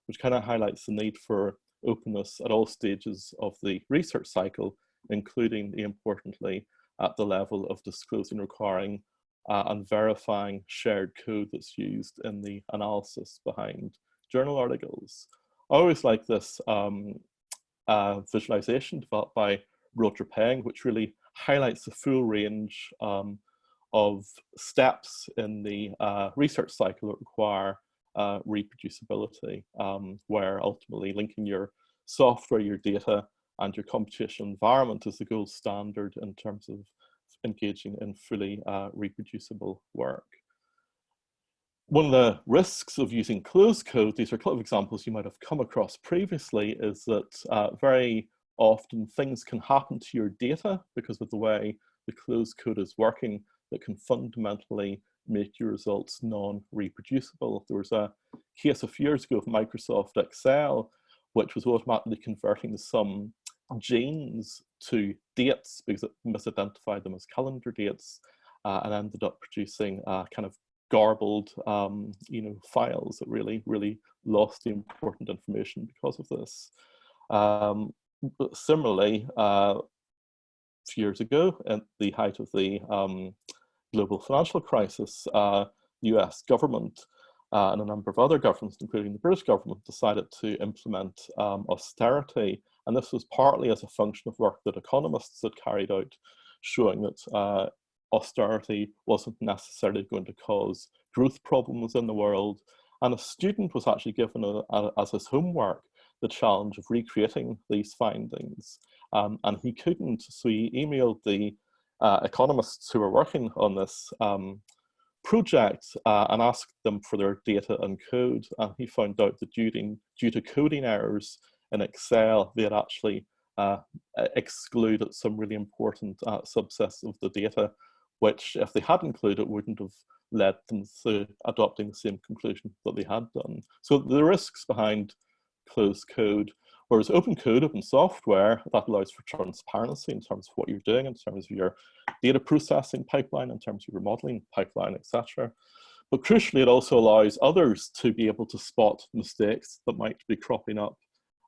which kind of highlights the need for openness at all stages of the research cycle, including importantly at the level of disclosing requiring uh, and verifying shared code that's used in the analysis behind journal articles. I always like this um, uh, visualization developed by Roger Peng, which really highlights the full range um, of steps in the uh, research cycle that require uh, reproducibility, um, where ultimately linking your software, your data, and your computational environment is the gold standard in terms of engaging in fully uh, reproducible work. One of the risks of using closed code, these are a couple of examples you might have come across previously, is that uh, very often things can happen to your data because of the way the closed code is working that can fundamentally make your results non-reproducible. There was a case a few years ago of Microsoft Excel, which was automatically converting some genes to dates because it misidentified them as calendar dates uh, and ended up producing uh, kind of garbled um, you know files that really really lost the important information because of this. Um, similarly uh, a few years ago at the height of the um, global financial crisis uh, US government uh, and a number of other governments, including the British government, decided to implement um, austerity. And this was partly as a function of work that economists had carried out, showing that uh, austerity wasn't necessarily going to cause growth problems in the world. And a student was actually given a, a, as his homework the challenge of recreating these findings. Um, and he couldn't, so he emailed the uh, economists who were working on this um, project uh, and asked them for their data and code. And he found out that due to, due to coding errors in Excel, they had actually uh, excluded some really important uh, subsets of the data, which if they had included wouldn't have led them to adopting the same conclusion that they had done. So the risks behind closed code Whereas open code, open software, that allows for transparency in terms of what you're doing, in terms of your data processing pipeline, in terms of your modeling pipeline, etc. But crucially, it also allows others to be able to spot mistakes that might be cropping up.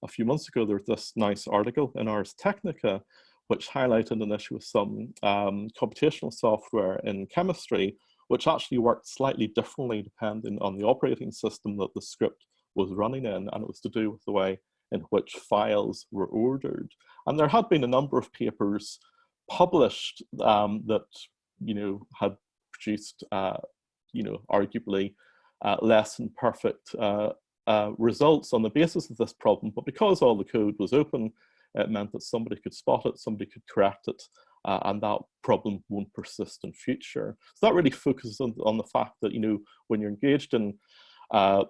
A few months ago, there was this nice article in Ars Technica, which highlighted an issue with some um, computational software in chemistry, which actually worked slightly differently depending on the operating system that the script was running in, and it was to do with the way in which files were ordered. And there had been a number of papers published um, that, you know, had produced, uh, you know, arguably uh, less than perfect uh, uh, results on the basis of this problem. But because all the code was open, it meant that somebody could spot it, somebody could correct it, uh, and that problem won't persist in future. So that really focuses on, on the fact that, you know, when you're engaged in uh,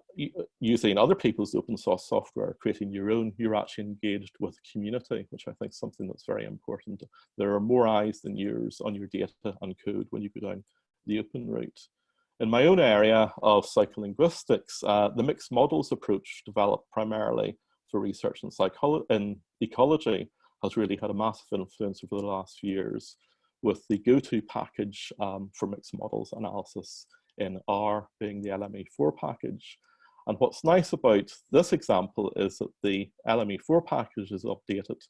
using other people's open source software, creating your own, you're actually engaged with the community, which I think is something that's very important. There are more eyes than yours on your data and code when you go down the open route. In my own area of psycholinguistics, uh, the mixed models approach developed primarily for research in, in ecology has really had a massive influence over the last few years with the go-to package um, for mixed models analysis in R being the LME4 package. And what's nice about this example is that the LME4 package is updated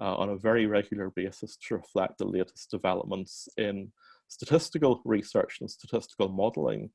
uh, on a very regular basis to reflect the latest developments in statistical research and statistical modeling.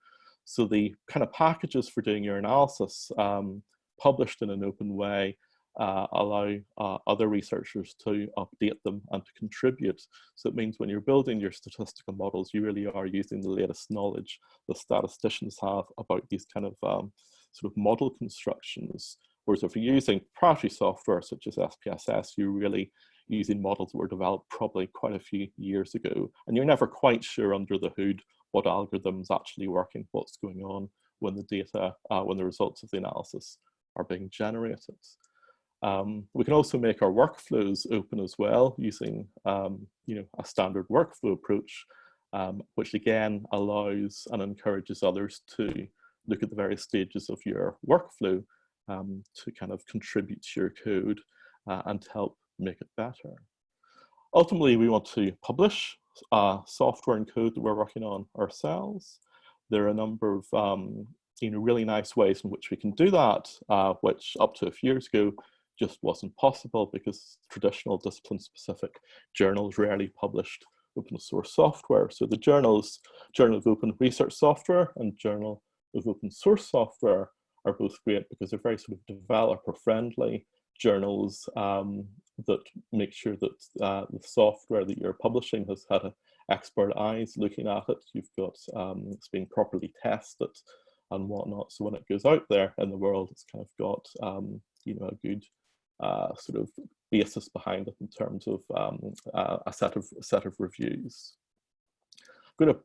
So the kind of packages for doing your analysis um, published in an open way uh, allow uh, other researchers to update them and to contribute. So it means when you're building your statistical models, you really are using the latest knowledge the statisticians have about these kind of um, sort of model constructions Whereas if you're using proprietary software such as SPSS, you're really using models that were developed probably quite a few years ago. And you're never quite sure under the hood what algorithm's actually working, what's going on when the data, uh, when the results of the analysis are being generated. Um, we can also make our workflows open as well using um, you know, a standard workflow approach, um, which again allows and encourages others to look at the various stages of your workflow um, to kind of contribute to your code uh, and help make it better. Ultimately, we want to publish uh, software and code that we're working on ourselves. There are a number of um, you know, really nice ways in which we can do that, uh, which up to a few years ago just wasn't possible because traditional discipline-specific journals rarely published open source software. So the journals, Journal of Open Research Software and Journal of Open Source Software are both great because they're very sort of developer friendly journals um, that make sure that uh, the software that you're publishing has had a expert eyes looking at it. You've got um, it's being properly tested and whatnot. So when it goes out there in the world, it's kind of got um, you know a good sort of basis behind it in terms of um, uh, a set of set of reviews. I'm going to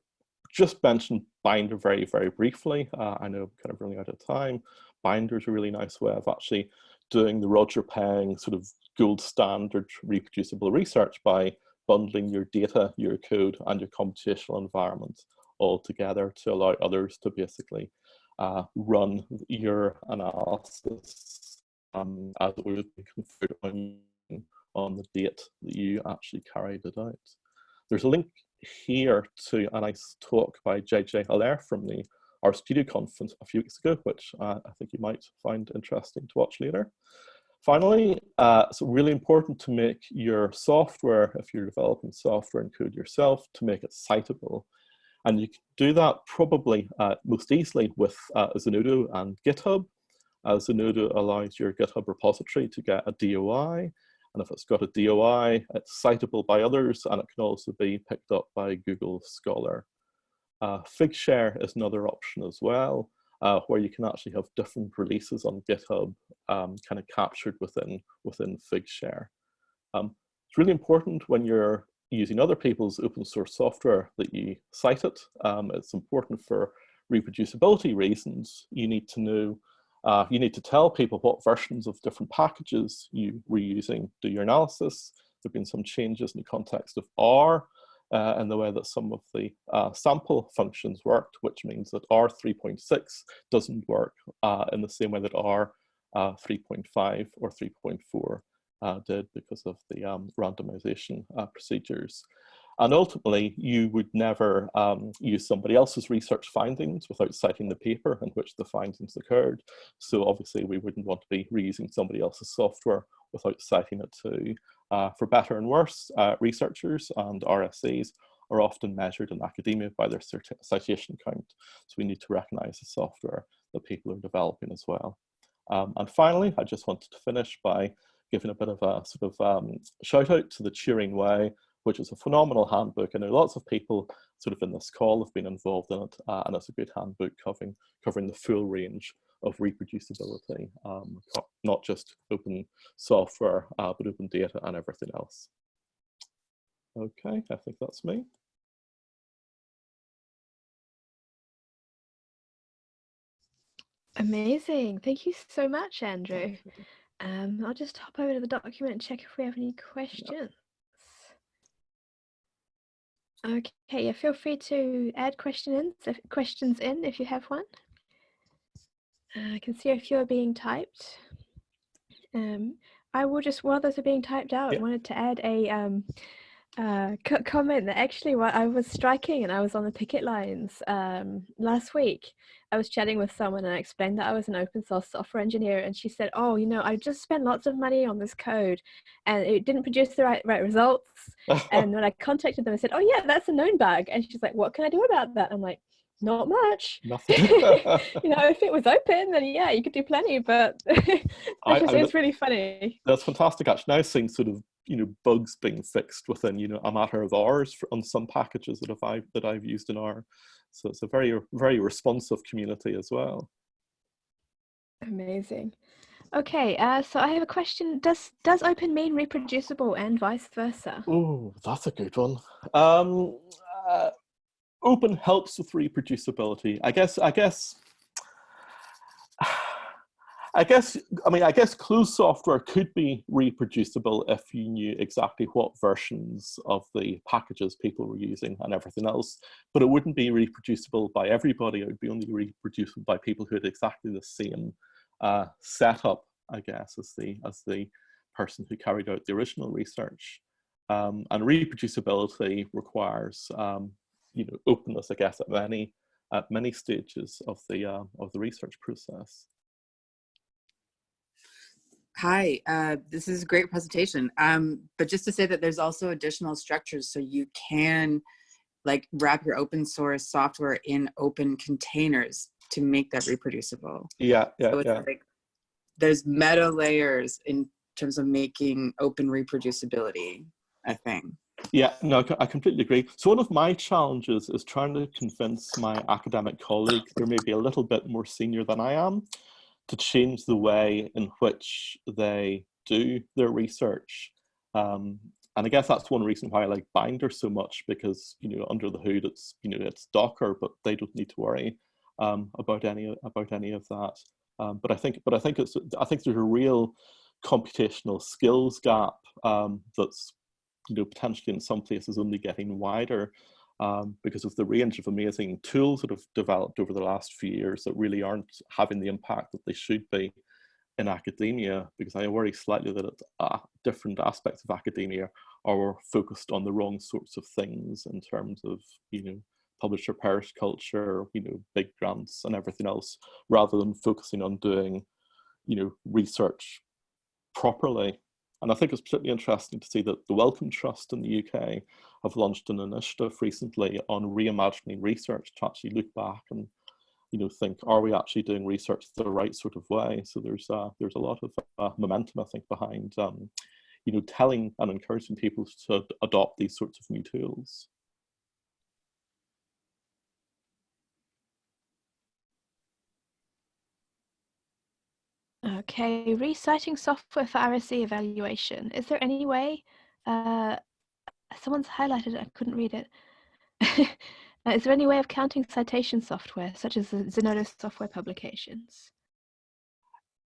just mention Binder very very briefly. Uh, I know I'm kind of running out of time. Binder is a really nice way of actually doing the Roger Peng sort of gold standard reproducible research by bundling your data, your code, and your computational environment all together to allow others to basically uh, run your analysis um, as it would be conferred on, on the date that you actually carried it out. There's a link here to a nice talk by JJ Allaire from the RStudio conference a few weeks ago, which uh, I think you might find interesting to watch later. Finally, uh, it's really important to make your software, if you're developing software and code yourself, to make it citable. And you can do that probably uh, most easily with uh, Zenodo and GitHub. Uh, Zenodo allows your GitHub repository to get a DOI. And if it's got a DOI, it's citable by others, and it can also be picked up by Google Scholar. Uh, Figshare is another option as well, uh, where you can actually have different releases on GitHub um, kind of captured within, within Figshare. Um, it's really important when you're using other people's open source software that you cite it. Um, it's important for reproducibility reasons. You need to know, uh, you need to tell people what versions of different packages you were using, do your analysis. There have been some changes in the context of R, uh, and the way that some of the uh, sample functions worked, which means that R3.6 doesn't work uh, in the same way that R uh, 3.5 or 3.4 uh, did because of the um, randomization procedures. And ultimately, you would never um, use somebody else's research findings without citing the paper in which the findings occurred. So obviously, we wouldn't want to be reusing somebody else's software without citing it too. Uh, for better and worse, uh, researchers and RSEs are often measured in academia by their citation count. So we need to recognize the software that people are developing as well. Um, and finally, I just wanted to finish by giving a bit of a sort of um, shout out to the Turing Way, which is a phenomenal handbook. I know lots of people sort of in this call have been involved in it, uh, and it's a good handbook covering, covering the full range of reproducibility, um, not just open software, uh, but open data and everything else. Okay, I think that's me. Amazing. Thank you so much, Andrew. Um, I'll just hop over to the document and check if we have any questions. Okay, yeah, feel free to add questions in, questions in if you have one. Uh, I can see a few are being typed. Um, I will just, while those are being typed out, yeah. I wanted to add a um, uh, comment that actually while I was striking and I was on the picket lines um, last week, I was chatting with someone and I explained that I was an open source software engineer and she said, oh, you know, I just spent lots of money on this code and it didn't produce the right, right results. and when I contacted them, I said, oh yeah, that's a known bug. And she's like, what can I do about that? I'm like, not much. Nothing. you know, if it was open, then yeah, you could do plenty. But it's, I, I, it's really funny. That's fantastic. Actually, now seeing sort of you know bugs being fixed within you know a matter of hours for, on some packages that I've that I've used in R. So it's a very very responsive community as well. Amazing. Okay, uh, so I have a question. Does does open mean reproducible and vice versa? Oh, that's a good one. Um, uh, open helps with reproducibility. I guess. I guess. I guess, I mean, I guess closed software could be reproducible if you knew exactly what versions of the packages people were using and everything else, but it wouldn't be reproducible by everybody. It would be only reproducible by people who had exactly the same uh, setup, I guess, as the, as the person who carried out the original research. Um, and reproducibility requires, um, you know, openness, I guess, at many, at many stages of the, uh, of the research process. Hi, uh, this is a great presentation. Um, but just to say that there's also additional structures so you can like wrap your open source software in open containers to make that reproducible. Yeah, yeah, so it's yeah. like there's meta layers in terms of making open reproducibility a thing. Yeah, no, I completely agree. So one of my challenges is trying to convince my academic colleagues, they're maybe a little bit more senior than I am, to change the way in which they do their research. Um, and I guess that's one reason why I like Binder so much because you know under the hood it's you know it's Docker, but they don't need to worry um, about any about any of that. Um, but I think but I think it's I think there's a real computational skills gap um, that's you know potentially in some places only getting wider um, because of the range of amazing tools that have developed over the last few years that really aren't having the impact that they should be in academia because I worry slightly that uh, different aspects of academia are focused on the wrong sorts of things in terms of, you know, publisher perish culture, you know, big grants and everything else, rather than focusing on doing, you know, research properly. And I think it's particularly interesting to see that the Wellcome Trust in the UK have launched an initiative recently on reimagining research. To actually look back and you know think are we actually doing research the right sort of way? So there's uh, there's a lot of uh, momentum I think behind um, you know telling and encouraging people to adopt these sorts of new tools. Okay, reciting software for RSE evaluation. Is there any way, uh, someone's highlighted it, I couldn't read it. uh, is there any way of counting citation software, such as the Zenodo software publications?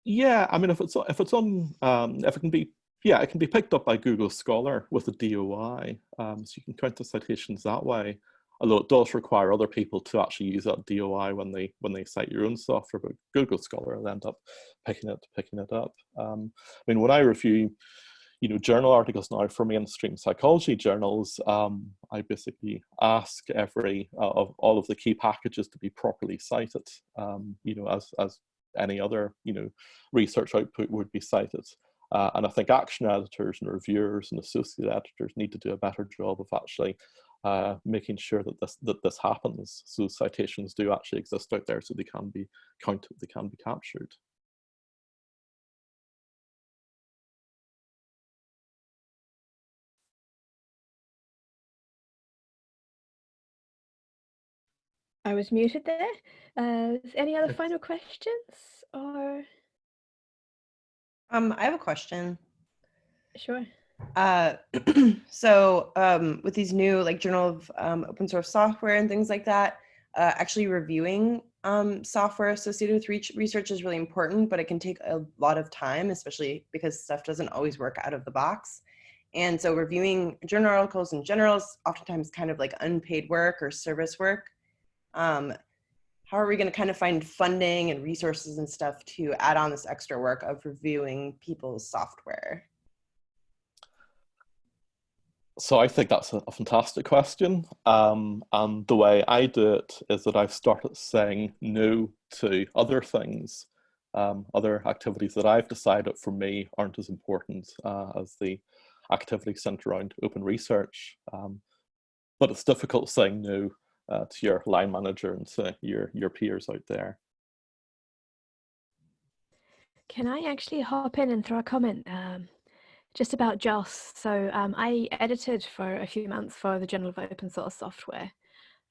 Yeah, I mean, if it's if it's on, um, if it can be, yeah, it can be picked up by Google Scholar with a DOI, um, so you can count the citations that way although it does require other people to actually use that DOI when they when they cite your own software, but Google Scholar will end up picking it picking it up. Um, I mean, when I review, you know, journal articles now for mainstream psychology journals, um, I basically ask every uh, of all of the key packages to be properly cited. Um, you know, as as any other you know research output would be cited. Uh, and I think action editors and reviewers and associate editors need to do a better job of actually uh, making sure that this that this happens. So citations do actually exist out there, so they can be counted, they can be captured. I was muted there. Uh, any other final questions or? Um, I have a question. Sure. Uh, so um, with these new like Journal of um, Open Source Software and things like that, uh, actually reviewing um, software associated with research is really important, but it can take a lot of time, especially because stuff doesn't always work out of the box. And so reviewing journal articles in general is oftentimes kind of like unpaid work or service work. Um, how are we going to kind of find funding and resources and stuff to add on this extra work of reviewing people's software? So I think that's a, fantastic question. Um, and the way I do it is that I've started saying no to other things, um, other activities that I've decided for me aren't as important uh, as the activities centered around open research. Um, but it's difficult saying no uh, to your line manager and to your, your peers out there. Can I actually hop in and throw a comment? Um, just about JOSS. So um, I edited for a few months for the Journal of Open Source Software.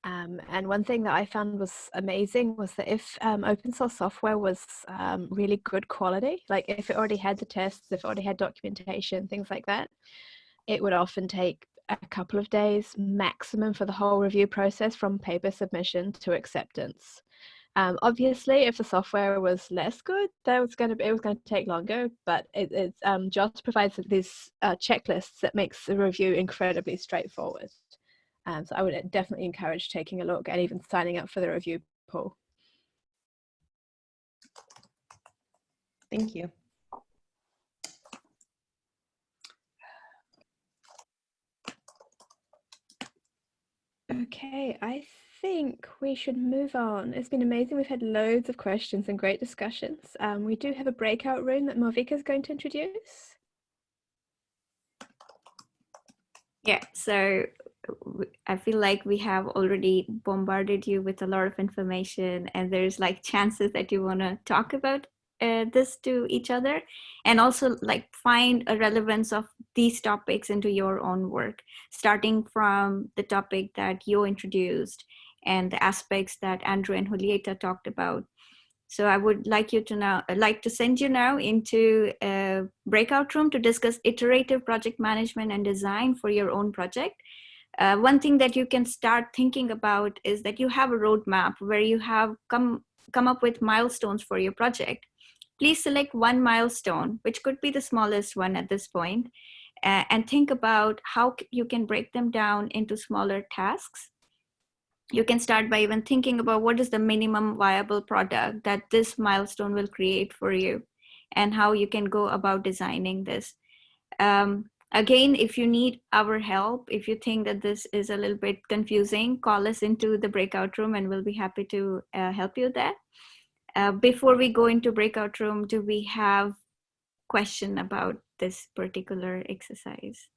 Um, and one thing that I found was amazing was that if um, open source software was um, really good quality, like if it already had the tests, if it already had documentation, things like that, it would often take a couple of days maximum for the whole review process from paper submission to acceptance. Um, obviously, if the software was less good, that was going to be, it was going to take longer. But it, it um, just provides these uh, checklists that makes the review incredibly straightforward. Um, so I would definitely encourage taking a look and even signing up for the review pool. Thank you. Okay, I think we should move on. It's been amazing. We've had loads of questions and great discussions. Um, we do have a breakout room that Malvika is going to introduce. Yeah, so I feel like we have already bombarded you with a lot of information and there's like chances that you want to talk about uh, this to each other and also like find a relevance of these topics into your own work starting from the topic that you introduced and the aspects that andrew and julieta talked about. So i would like you to now like to send you now into a breakout room to discuss iterative project management and design for your own project. Uh, one thing that you can start thinking about is that you have a roadmap where you have come come up with milestones for your project please select one milestone, which could be the smallest one at this point, and think about how you can break them down into smaller tasks. You can start by even thinking about what is the minimum viable product that this milestone will create for you and how you can go about designing this. Um, again, if you need our help, if you think that this is a little bit confusing, call us into the breakout room and we'll be happy to uh, help you there. Uh, before we go into breakout room, do we have question about this particular exercise?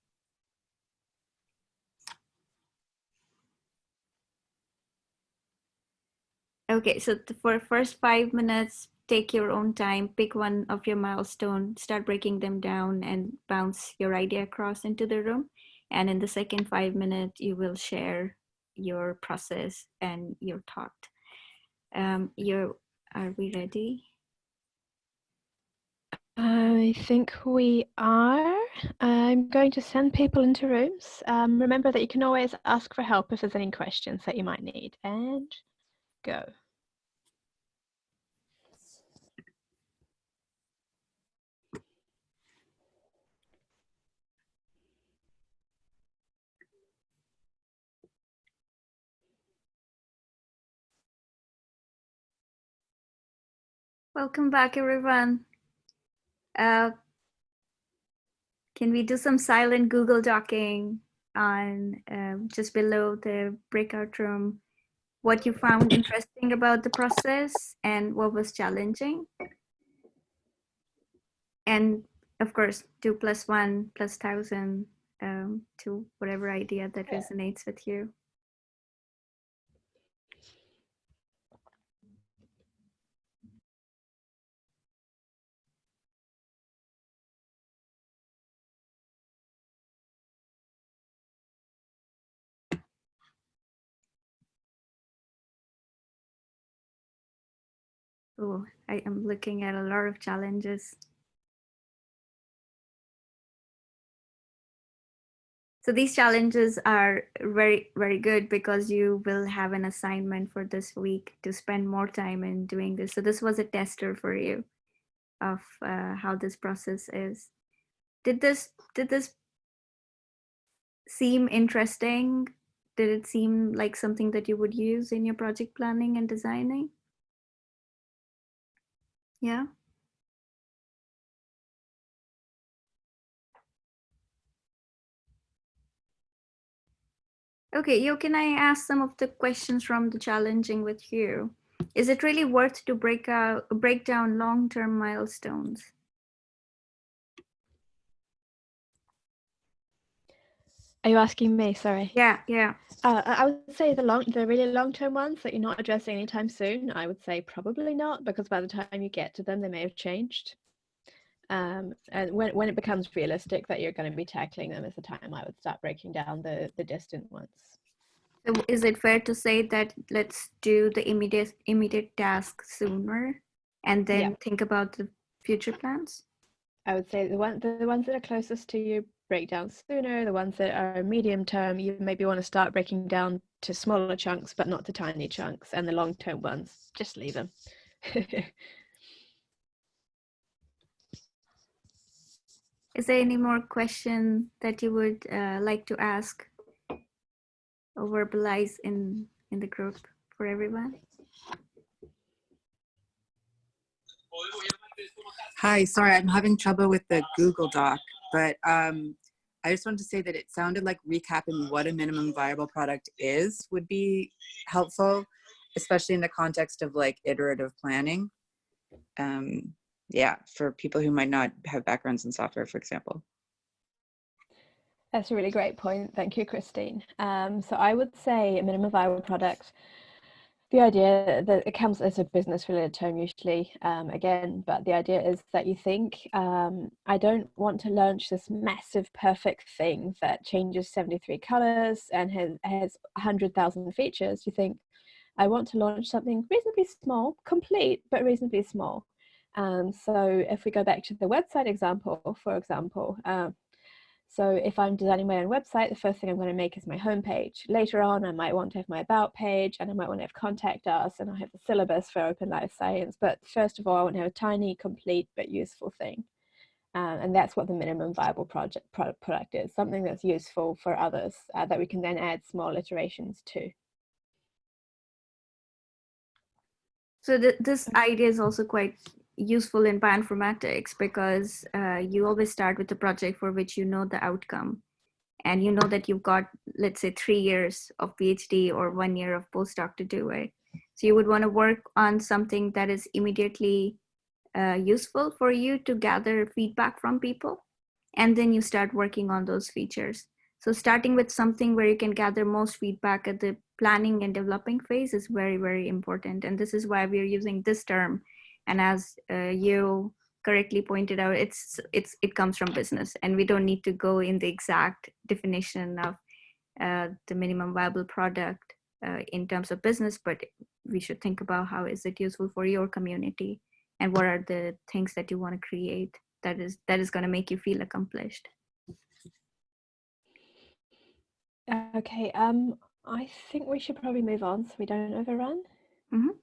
Okay, so for first five minutes, take your own time, pick one of your milestone, start breaking them down and bounce your idea across into the room. And in the second five minutes, you will share your process and your thought. Um, your are we ready? I think we are. I'm going to send people into rooms. Um, remember that you can always ask for help if there's any questions that you might need. And go. Welcome back, everyone. Uh, can we do some silent Google Docking on um, just below the breakout room? What you found interesting about the process and what was challenging? And of course, two plus one plus thousand um, to whatever idea that resonates with you. Oh, I am looking at a lot of challenges. So these challenges are very, very good because you will have an assignment for this week to spend more time in doing this. So this was a tester for you of uh, how this process is. Did this, did this seem interesting? Did it seem like something that you would use in your project planning and designing? Yeah. Okay, Yo, can I ask some of the questions from the challenging with you? Is it really worth to break out break down long-term milestones? Are you asking me? Sorry. Yeah, yeah. Uh, I would say the long, the really long-term ones that you're not addressing anytime soon. I would say probably not, because by the time you get to them, they may have changed. Um, and when when it becomes realistic that you're going to be tackling them, is the time I would start breaking down the the distant ones. So is it fair to say that let's do the immediate immediate task sooner and then Yeah. think about the future plans? I would say the one the ones that are closest to you break down sooner. The ones that are medium term, you maybe want to start breaking down to smaller chunks, but not to tiny chunks. And the long term ones, just leave them. Is there any more question that you would uh, like to ask or verbalize in in the group for everyone? Hi, sorry, I'm having trouble with the Google Doc, but um, I just wanted to say that it sounded like recapping what a minimum viable product is would be helpful, especially in the context of like iterative planning. Um, yeah, for people who might not have backgrounds in software, for example. That's a really great point. Thank you, Christine. Um, so I would say a minimum viable product. The idea that it comes as a business related term usually, um, again, but the idea is that you think, um, I don't want to launch this massive perfect thing that changes 73 colors and has, has 100,000 features. You think, I want to launch something reasonably small, complete, but reasonably small. Um, so if we go back to the website example, for example, um, so if I'm designing my own website, the first thing I'm going to make is my homepage. Later on, I might want to have my about page and I might want to have contact us and I have the syllabus for open life science. But first of all, I want to have a tiny, complete, but useful thing. Um, and that's what the minimum viable project product, is, something that's useful for others uh, that we can then add small iterations to. So th this idea is also quite useful in bioinformatics because uh, you always start with a project for which you know the outcome. And you know that you've got let's say three years of phd or one year of postdoc to do it. So you would want to work on something that is immediately uh, useful for you to gather feedback from people and then you start working on those features. So starting with something where you can gather most feedback at the planning and developing phase is very very important. And this is why we're using this term and as uh, you correctly pointed out it's it's it comes from business and we don't need to go in the exact definition of uh, the minimum viable product uh, in terms of business but we should think about how is it useful for your community and what are the things that you want to create that is that is going to make you feel accomplished Okay, um, I think we should probably move on so we don't overrun. Mhm.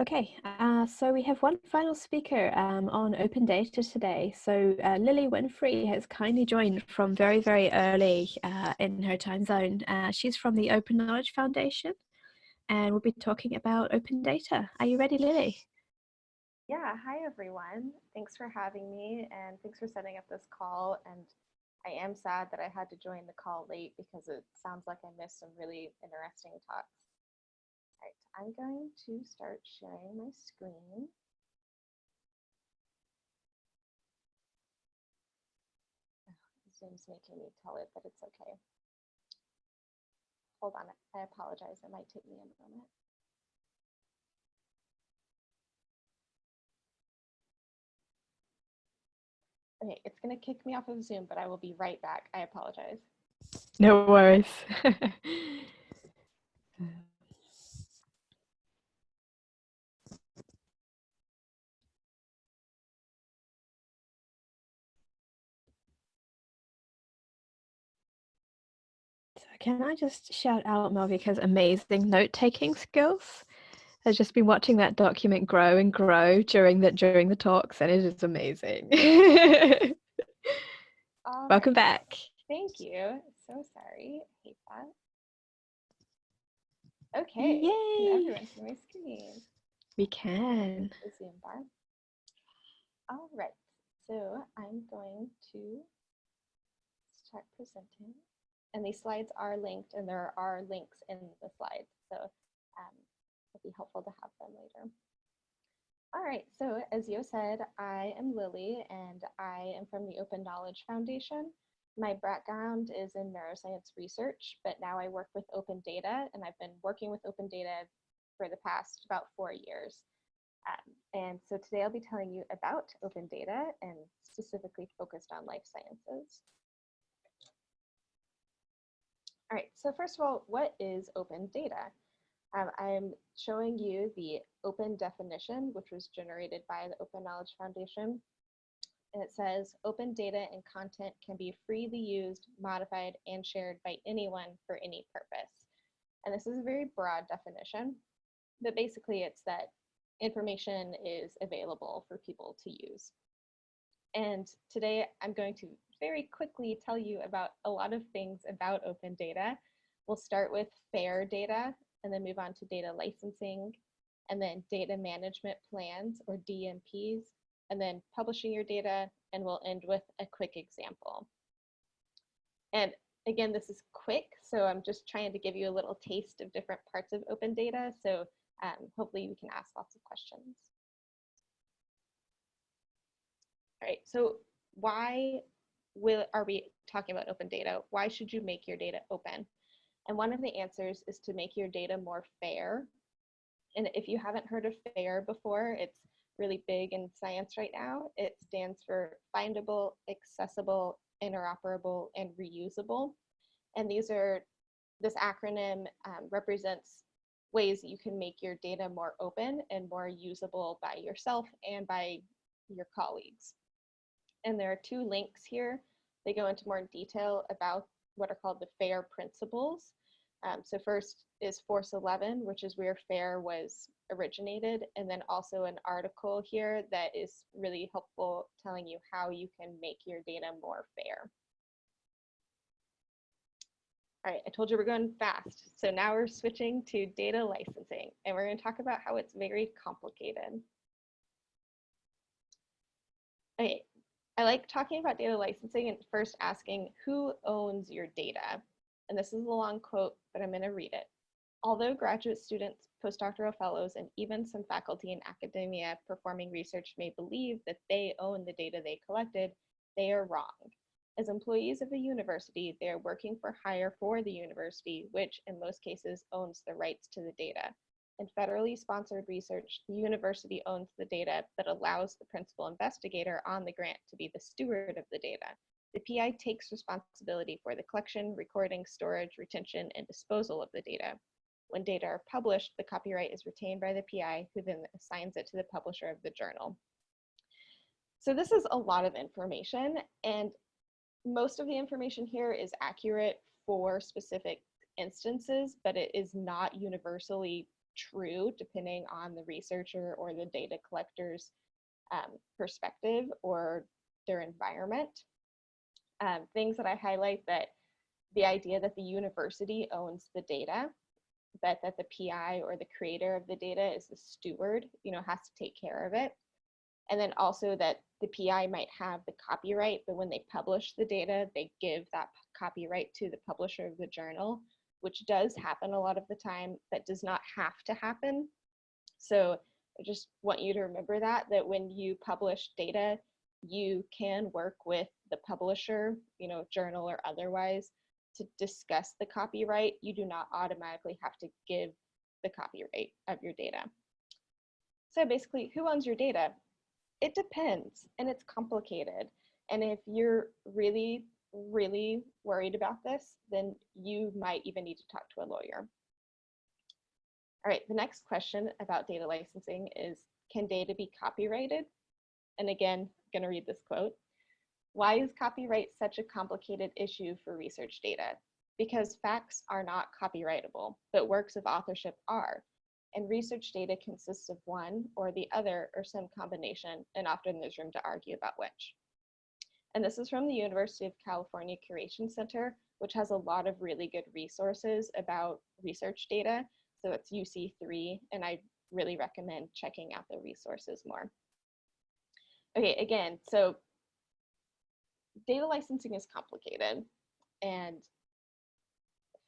Okay, uh, so we have one final speaker um, on open data today. So uh, Lily Winfree has kindly joined from very, very early uh, in her time zone. Uh, she's from the Open Knowledge Foundation and we'll be talking about open data. Are you ready, Lily? Yeah, hi everyone. Thanks for having me and thanks for setting up this call. And I am sad that I had to join the call late because it sounds like I missed some really interesting talks. Right, I'm going to start sharing my screen. Oh, Zoom's making me tell it but it's okay. Hold on, I apologize. It might take me a moment. Okay, it's going to kick me off of Zoom, but I will be right back. I apologize. No worries. can I just shout out Malvika's amazing note-taking skills? I've just been watching that document grow and grow during the during the talks, and it is amazing. All um, Welcome back. Thank you. So sorry. I hate that. Okay. Can Yay! everyone see my screen? We can. The Zoom bar. All right. So I'm going to start presenting. And these slides are linked and there are links in the slides. So um, it'll be helpful to have them later. All right, so as Yo said, I am Lily and I am from the Open Knowledge Foundation. My background is in neuroscience research, but now I work with open data and I've been working with open data for the past about four years. Um, and so today I'll be telling you about open data and specifically focused on life sciences. All right, so first of all, what is open data? Um, I'm showing you the open definition, which was generated by the Open Knowledge Foundation. And it says, open data and content can be freely used, modified, and shared by anyone for any purpose. And this is a very broad definition, but basically it's that information is available for people to use. And today I'm going to very quickly tell you about a lot of things about open data. We'll start with FAIR data and then move on to data licensing and then data management plans or DMPs and then publishing your data and we'll end with a quick example. And again, this is quick, so I'm just trying to give you a little taste of different parts of open data. So um, hopefully we can ask lots of questions. All right, so why will, are we talking about open data? Why should you make your data open? And one of the answers is to make your data more fair. And if you haven't heard of FAIR before, it's really big in science right now. It stands for findable, accessible, interoperable, and reusable. And these are, this acronym um, represents ways you can make your data more open and more usable by yourself and by your colleagues. And there are two links here. They go into more detail about what are called the FAIR principles. Um, so first is Force 11, which is where FAIR was originated, and then also an article here that is really helpful telling you how you can make your data more fair. All right, I told you we're going fast. So now we're switching to data licensing, and we're going to talk about how it's very complicated. Okay, I like talking about data licensing and first asking who owns your data? And this is a long quote, but I'm going to read it. Although graduate students, postdoctoral fellows, and even some faculty in academia performing research may believe that they own the data they collected, they are wrong. As employees of a university, they are working for hire for the university, which in most cases owns the rights to the data. In federally sponsored research, the university owns the data but allows the principal investigator on the grant to be the steward of the data. The PI takes responsibility for the collection, recording, storage, retention, and disposal of the data. When data are published, the copyright is retained by the PI, who then assigns it to the publisher of the journal. So this is a lot of information, and most of the information here is accurate for specific instances, but it is not universally true depending on the researcher or the data collector's um, perspective or their environment um, things that I highlight that the idea that the university owns the data, but that the PI or the creator of the data is the steward, you know, has to take care of it. And then also that the PI might have the copyright, but when they publish the data, they give that copyright to the publisher of the journal, which does happen a lot of the time, but does not have to happen. So I just want you to remember that, that when you publish data, you can work with the publisher, you know, journal or otherwise, to discuss the copyright. You do not automatically have to give the copyright of your data. So basically, who owns your data? It depends, and it's complicated. And if you're really, really worried about this, then you might even need to talk to a lawyer. All right, the next question about data licensing is, can data be copyrighted? And again, I'm gonna read this quote. Why is copyright such a complicated issue for research data? Because facts are not copyrightable, but works of authorship are. And research data consists of one or the other or some combination, and often there's room to argue about which. And this is from the University of California Curation Center, which has a lot of really good resources about research data. So it's UC3, and I really recommend checking out the resources more. Okay, again, so data licensing is complicated and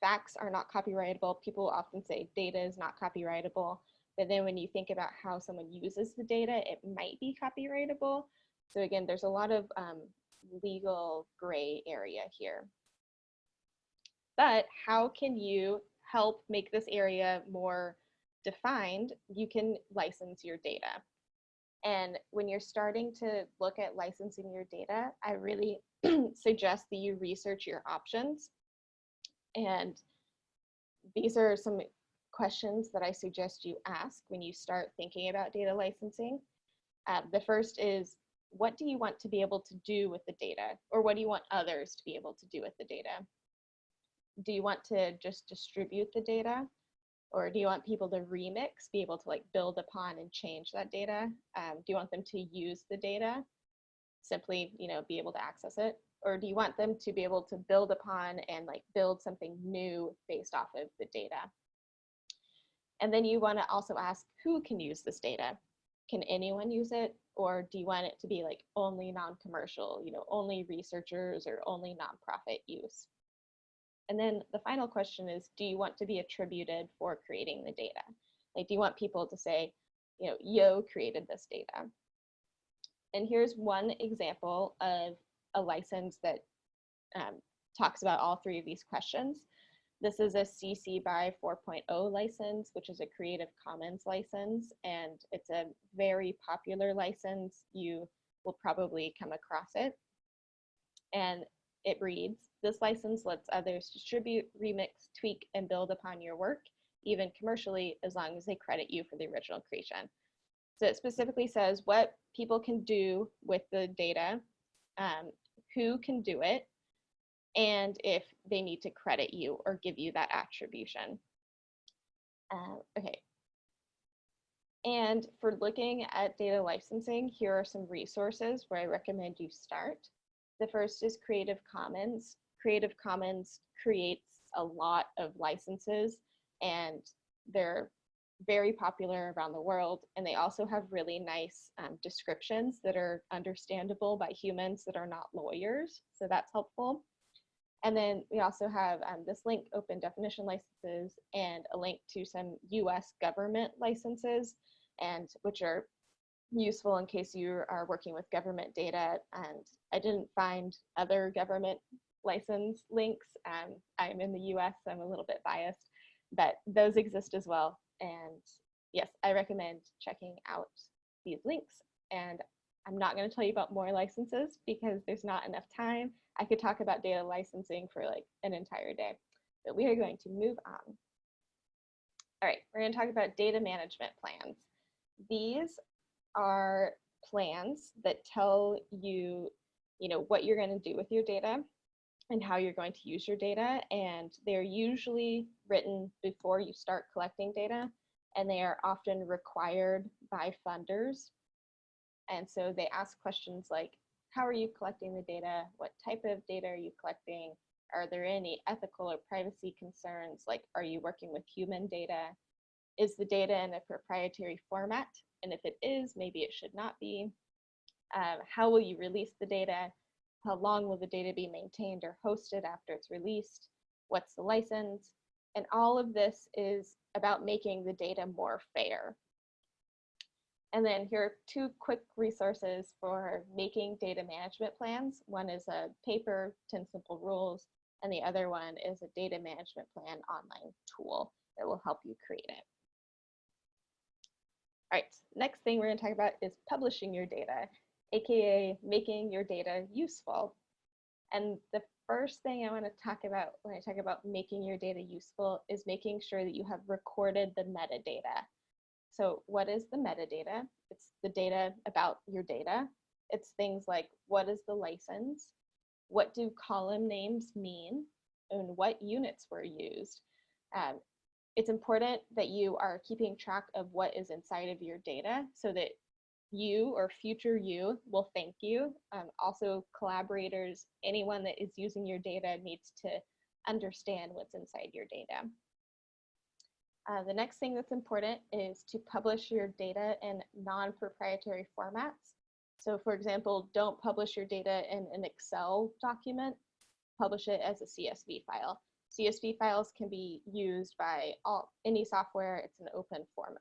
facts are not copyrightable. People often say data is not copyrightable, but then when you think about how someone uses the data, it might be copyrightable. So again, there's a lot of um, legal gray area here. But how can you help make this area more defined? You can license your data. And when you're starting to look at licensing your data, I really suggest that you research your options. And these are some questions that I suggest you ask when you start thinking about data licensing. Uh, the first is, what do you want to be able to do with the data? Or what do you want others to be able to do with the data? Do you want to just distribute the data? Or do you want people to remix, be able to like build upon and change that data? Um, do you want them to use the data? Simply, you know, be able to access it? Or do you want them to be able to build upon and like build something new based off of the data? And then you want to also ask who can use this data? Can anyone use it? Or do you want it to be like only non-commercial, you know, only researchers or only nonprofit use? And then the final question is, do you want to be attributed for creating the data? Like, do you want people to say, you know, Yo created this data? And here's one example of a license that um, talks about all three of these questions. This is a CC by 4.0 license, which is a Creative Commons license, and it's a very popular license. You will probably come across it. And it reads, this license lets others distribute, remix, tweak, and build upon your work, even commercially, as long as they credit you for the original creation. So it specifically says what people can do with the data, um, who can do it, and if they need to credit you or give you that attribution. Uh, okay. And for looking at data licensing, here are some resources where I recommend you start. The first is Creative Commons. Creative Commons creates a lot of licenses and they're very popular around the world. And they also have really nice um, descriptions that are understandable by humans that are not lawyers. So that's helpful. And then we also have um, this link, open definition licenses, and a link to some US government licenses, and which are useful in case you are working with government data. And I didn't find other government license links. Um, I'm in the US, so I'm a little bit biased, but those exist as well. And yes, I recommend checking out these links. And I'm not going to tell you about more licenses because there's not enough time. I could talk about data licensing for like an entire day, but we are going to move on. All right, we're going to talk about data management plans. These are plans that tell you, you know, what you're going to do with your data and how you're going to use your data. And they're usually written before you start collecting data, and they are often required by funders. And so they ask questions like, how are you collecting the data? What type of data are you collecting? Are there any ethical or privacy concerns? Like, are you working with human data? Is the data in a proprietary format? And if it is, maybe it should not be. Um, how will you release the data? How long will the data be maintained or hosted after it's released? What's the license? And all of this is about making the data more fair. And then here are two quick resources for making data management plans. One is a paper, 10 simple rules, and the other one is a data management plan online tool that will help you create it. All right, next thing we're gonna talk about is publishing your data, AKA making your data useful. And the first thing I wanna talk about when I talk about making your data useful is making sure that you have recorded the metadata. So what is the metadata? It's the data about your data. It's things like what is the license? What do column names mean? And what units were used? Um, it's important that you are keeping track of what is inside of your data so that you or future you will thank you. Um, also collaborators, anyone that is using your data needs to understand what's inside your data. Uh, the next thing that's important is to publish your data in non-proprietary formats. So for example, don't publish your data in an Excel document, publish it as a CSV file. CSV files can be used by all, any software, it's an open format.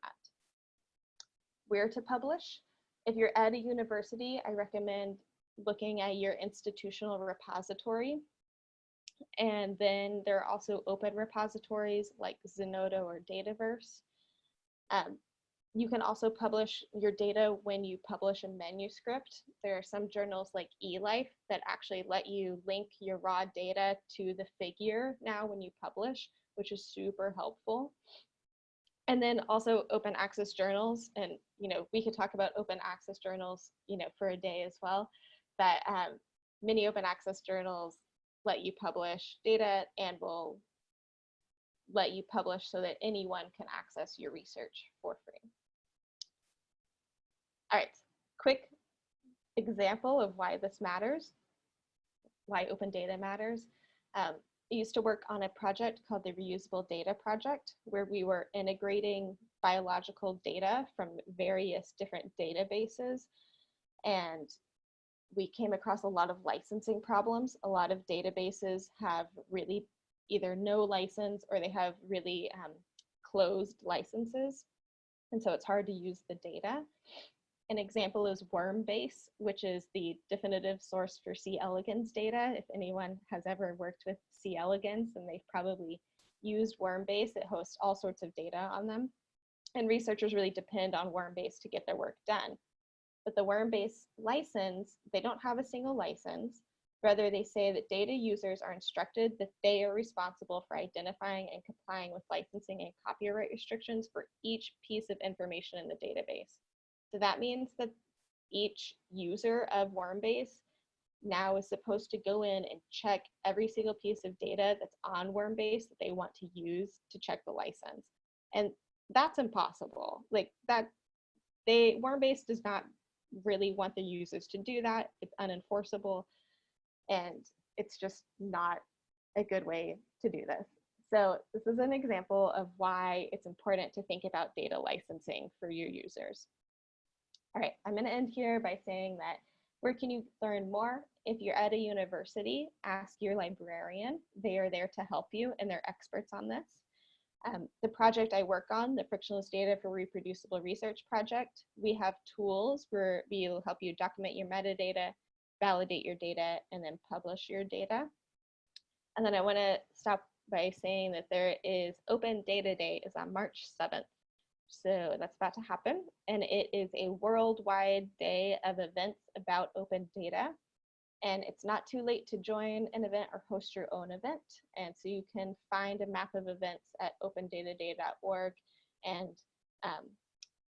Where to publish? If you're at a university, I recommend looking at your institutional repository and then there are also open repositories like Zenodo or Dataverse. Um, you can also publish your data when you publish a manuscript. There are some journals like eLife that actually let you link your raw data to the figure now when you publish, which is super helpful. And then also open access journals. And, you know, we could talk about open access journals, you know, for a day as well. But um, many open access journals let you publish data and will let you publish so that anyone can access your research for free. All right, quick example of why this matters, why open data matters. Um, I used to work on a project called the Reusable Data Project, where we were integrating biological data from various different databases. And we came across a lot of licensing problems. A lot of databases have really either no license or they have really um, closed licenses. And so it's hard to use the data. An example is Wormbase, which is the definitive source for C. elegans data. If anyone has ever worked with C. elegans, then they've probably used Wormbase. It hosts all sorts of data on them. And researchers really depend on Wormbase to get their work done. But the Wormbase license, they don't have a single license. Rather, they say that data users are instructed that they are responsible for identifying and complying with licensing and copyright restrictions for each piece of information in the database. So that means that each user of Wormbase now is supposed to go in and check every single piece of data that's on Wormbase that they want to use to check the license. And that's impossible. Like that, they Wormbase does not really want the users to do that. It's unenforceable and it's just not a good way to do this. So this is an example of why it's important to think about data licensing for your users. All right, I'm going to end here by saying that where can you learn more? If you're at a university, ask your librarian. They are there to help you and they're experts on this. Um, the project I work on, the Frictionless Data for Reproducible Research project, we have tools where we will help you document your metadata, validate your data, and then publish your data. And then I want to stop by saying that there is Open Data Day is on March 7th. So that's about to happen. And it is a worldwide day of events about open data. And it's not too late to join an event or host your own event. And so you can find a map of events at opendataday.org and um,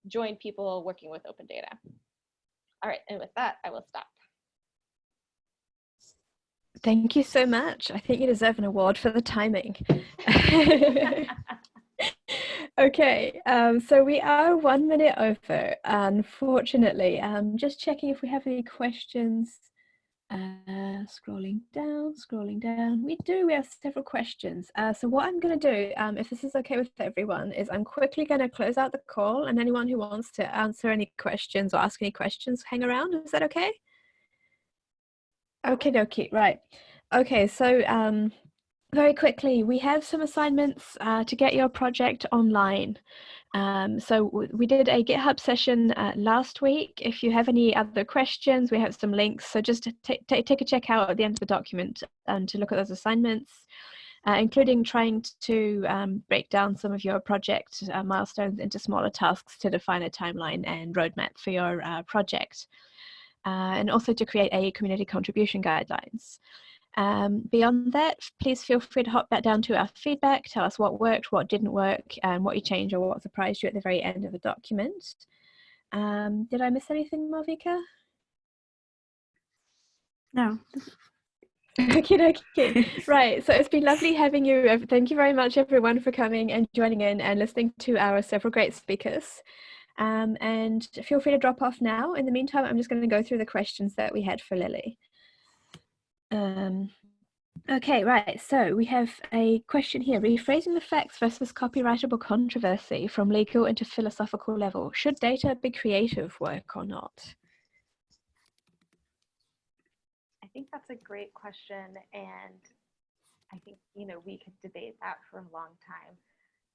join people working with open data. All right, and with that, I will stop. Thank you so much. I think you deserve an award for the timing. okay, um, so we are one minute over, unfortunately. Um, just checking if we have any questions. Uh, scrolling down, scrolling down. We do, we have several questions. Uh, so what I'm going to do, um, if this is okay with everyone, is I'm quickly going to close out the call and anyone who wants to answer any questions or ask any questions, hang around. Is that okay? Okay, okay, right. Okay, so um, very quickly, we have some assignments uh, to get your project online. Um, so we did a GitHub session uh, last week. If you have any other questions, we have some links. So just take a check out at the end of the document and to look at those assignments, uh, including trying to um, break down some of your project uh, milestones into smaller tasks to define a timeline and roadmap for your uh, project. Uh, and also to create a community contribution guidelines. Um, beyond that, please feel free to hop back down to our feedback, tell us what worked, what didn't work, and what you changed or what surprised you at the very end of the document. Um, did I miss anything, Malvika? No. okay, okay. right, so it's been lovely having you. Thank you very much, everyone, for coming and joining in and listening to our several great speakers. Um, and feel free to drop off now. In the meantime, I'm just going to go through the questions that we had for Lily. Um, okay, right. So we have a question here. Rephrasing the facts versus copyrightable controversy from legal into philosophical level. Should data be creative work or not? I think that's a great question. And I think, you know, we could debate that for a long time.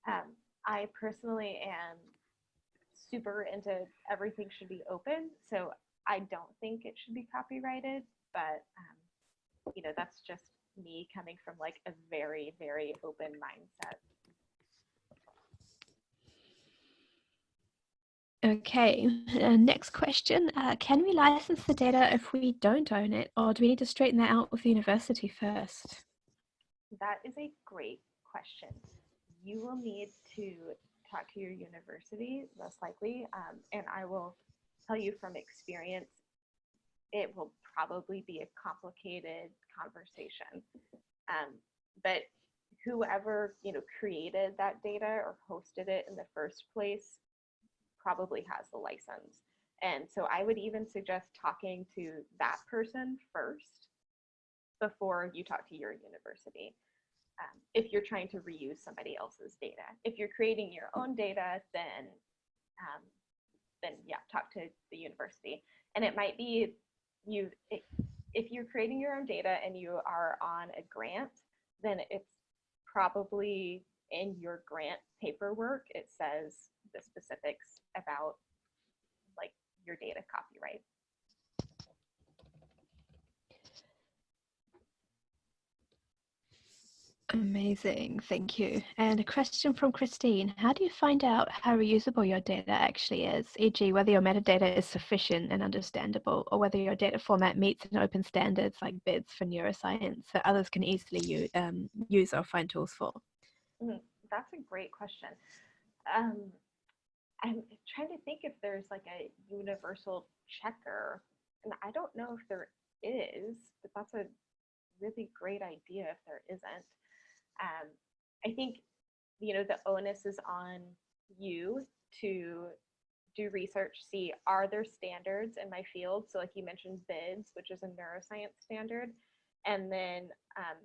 Um, I personally am super into everything should be open. So I don't think it should be copyrighted, but um, you know, that's just me coming from like a very, very open mindset. Okay, uh, next question. Uh, can we license the data if we don't own it, or do we need to straighten that out with the university first? That is a great question. You will need to talk to your university, most likely, um, and I will tell you from experience, it will probably be a complicated conversation. Um, but whoever you know created that data or hosted it in the first place probably has the license. And so I would even suggest talking to that person first before you talk to your university. Um, if you're trying to reuse somebody else's data. If you're creating your own data, then um, then yeah, talk to the university. And it might be you if you're creating your own data and you are on a grant, then it's probably in your grant paperwork. It says the specifics about like your data copyright. Amazing, thank you. And a question from Christine. How do you find out how reusable your data actually is, e.g. whether your metadata is sufficient and understandable, or whether your data format meets an open standards like BIDS for neuroscience that others can easily use, um, use or find tools for? Mm, that's a great question. Um, I'm trying to think if there's like a universal checker, and I don't know if there is, but that's a really great idea if there isn't. Um, I think, you know, the onus is on you to do research, see are there standards in my field? So like you mentioned BIDS, which is a neuroscience standard. And then um,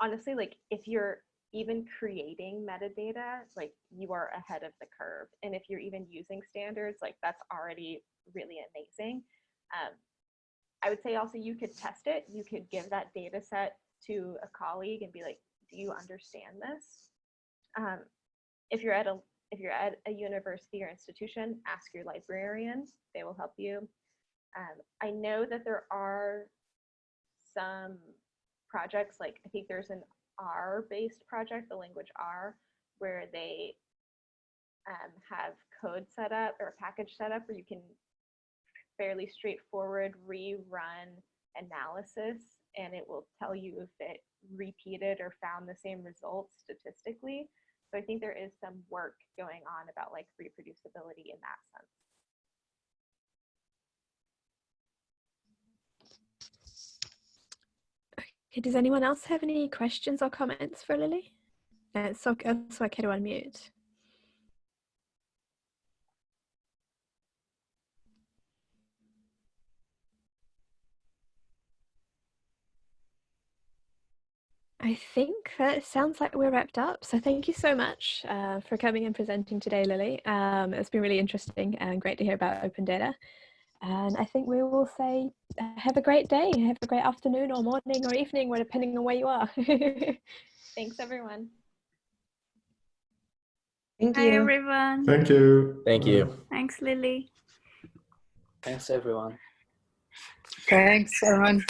honestly, like if you're even creating metadata, like you are ahead of the curve. And if you're even using standards, like that's already really amazing. Um, I would say also you could test it. You could give that data set to a colleague and be like, do you understand this? Um, if you're at a if you're at a university or institution, ask your librarian. They will help you. Um, I know that there are some projects, like I think there's an R-based project, the language R, where they um, have code set up or a package set up where you can fairly straightforward rerun analysis and it will tell you if it repeated or found the same results statistically. So I think there is some work going on about like reproducibility in that sense. Okay, does anyone else have any questions or comments for Lily? Uh, so, so I can unmute. I think that sounds like we're wrapped up. So thank you so much uh, for coming and presenting today, Lily. Um, it's been really interesting and great to hear about open data. And I think we will say uh, have a great day, have a great afternoon or morning or evening, depending on where you are. Thanks, everyone. Thank you. Hi, everyone. Thank you. Thank you. Thanks, Lily. Thanks, everyone. Thanks, everyone.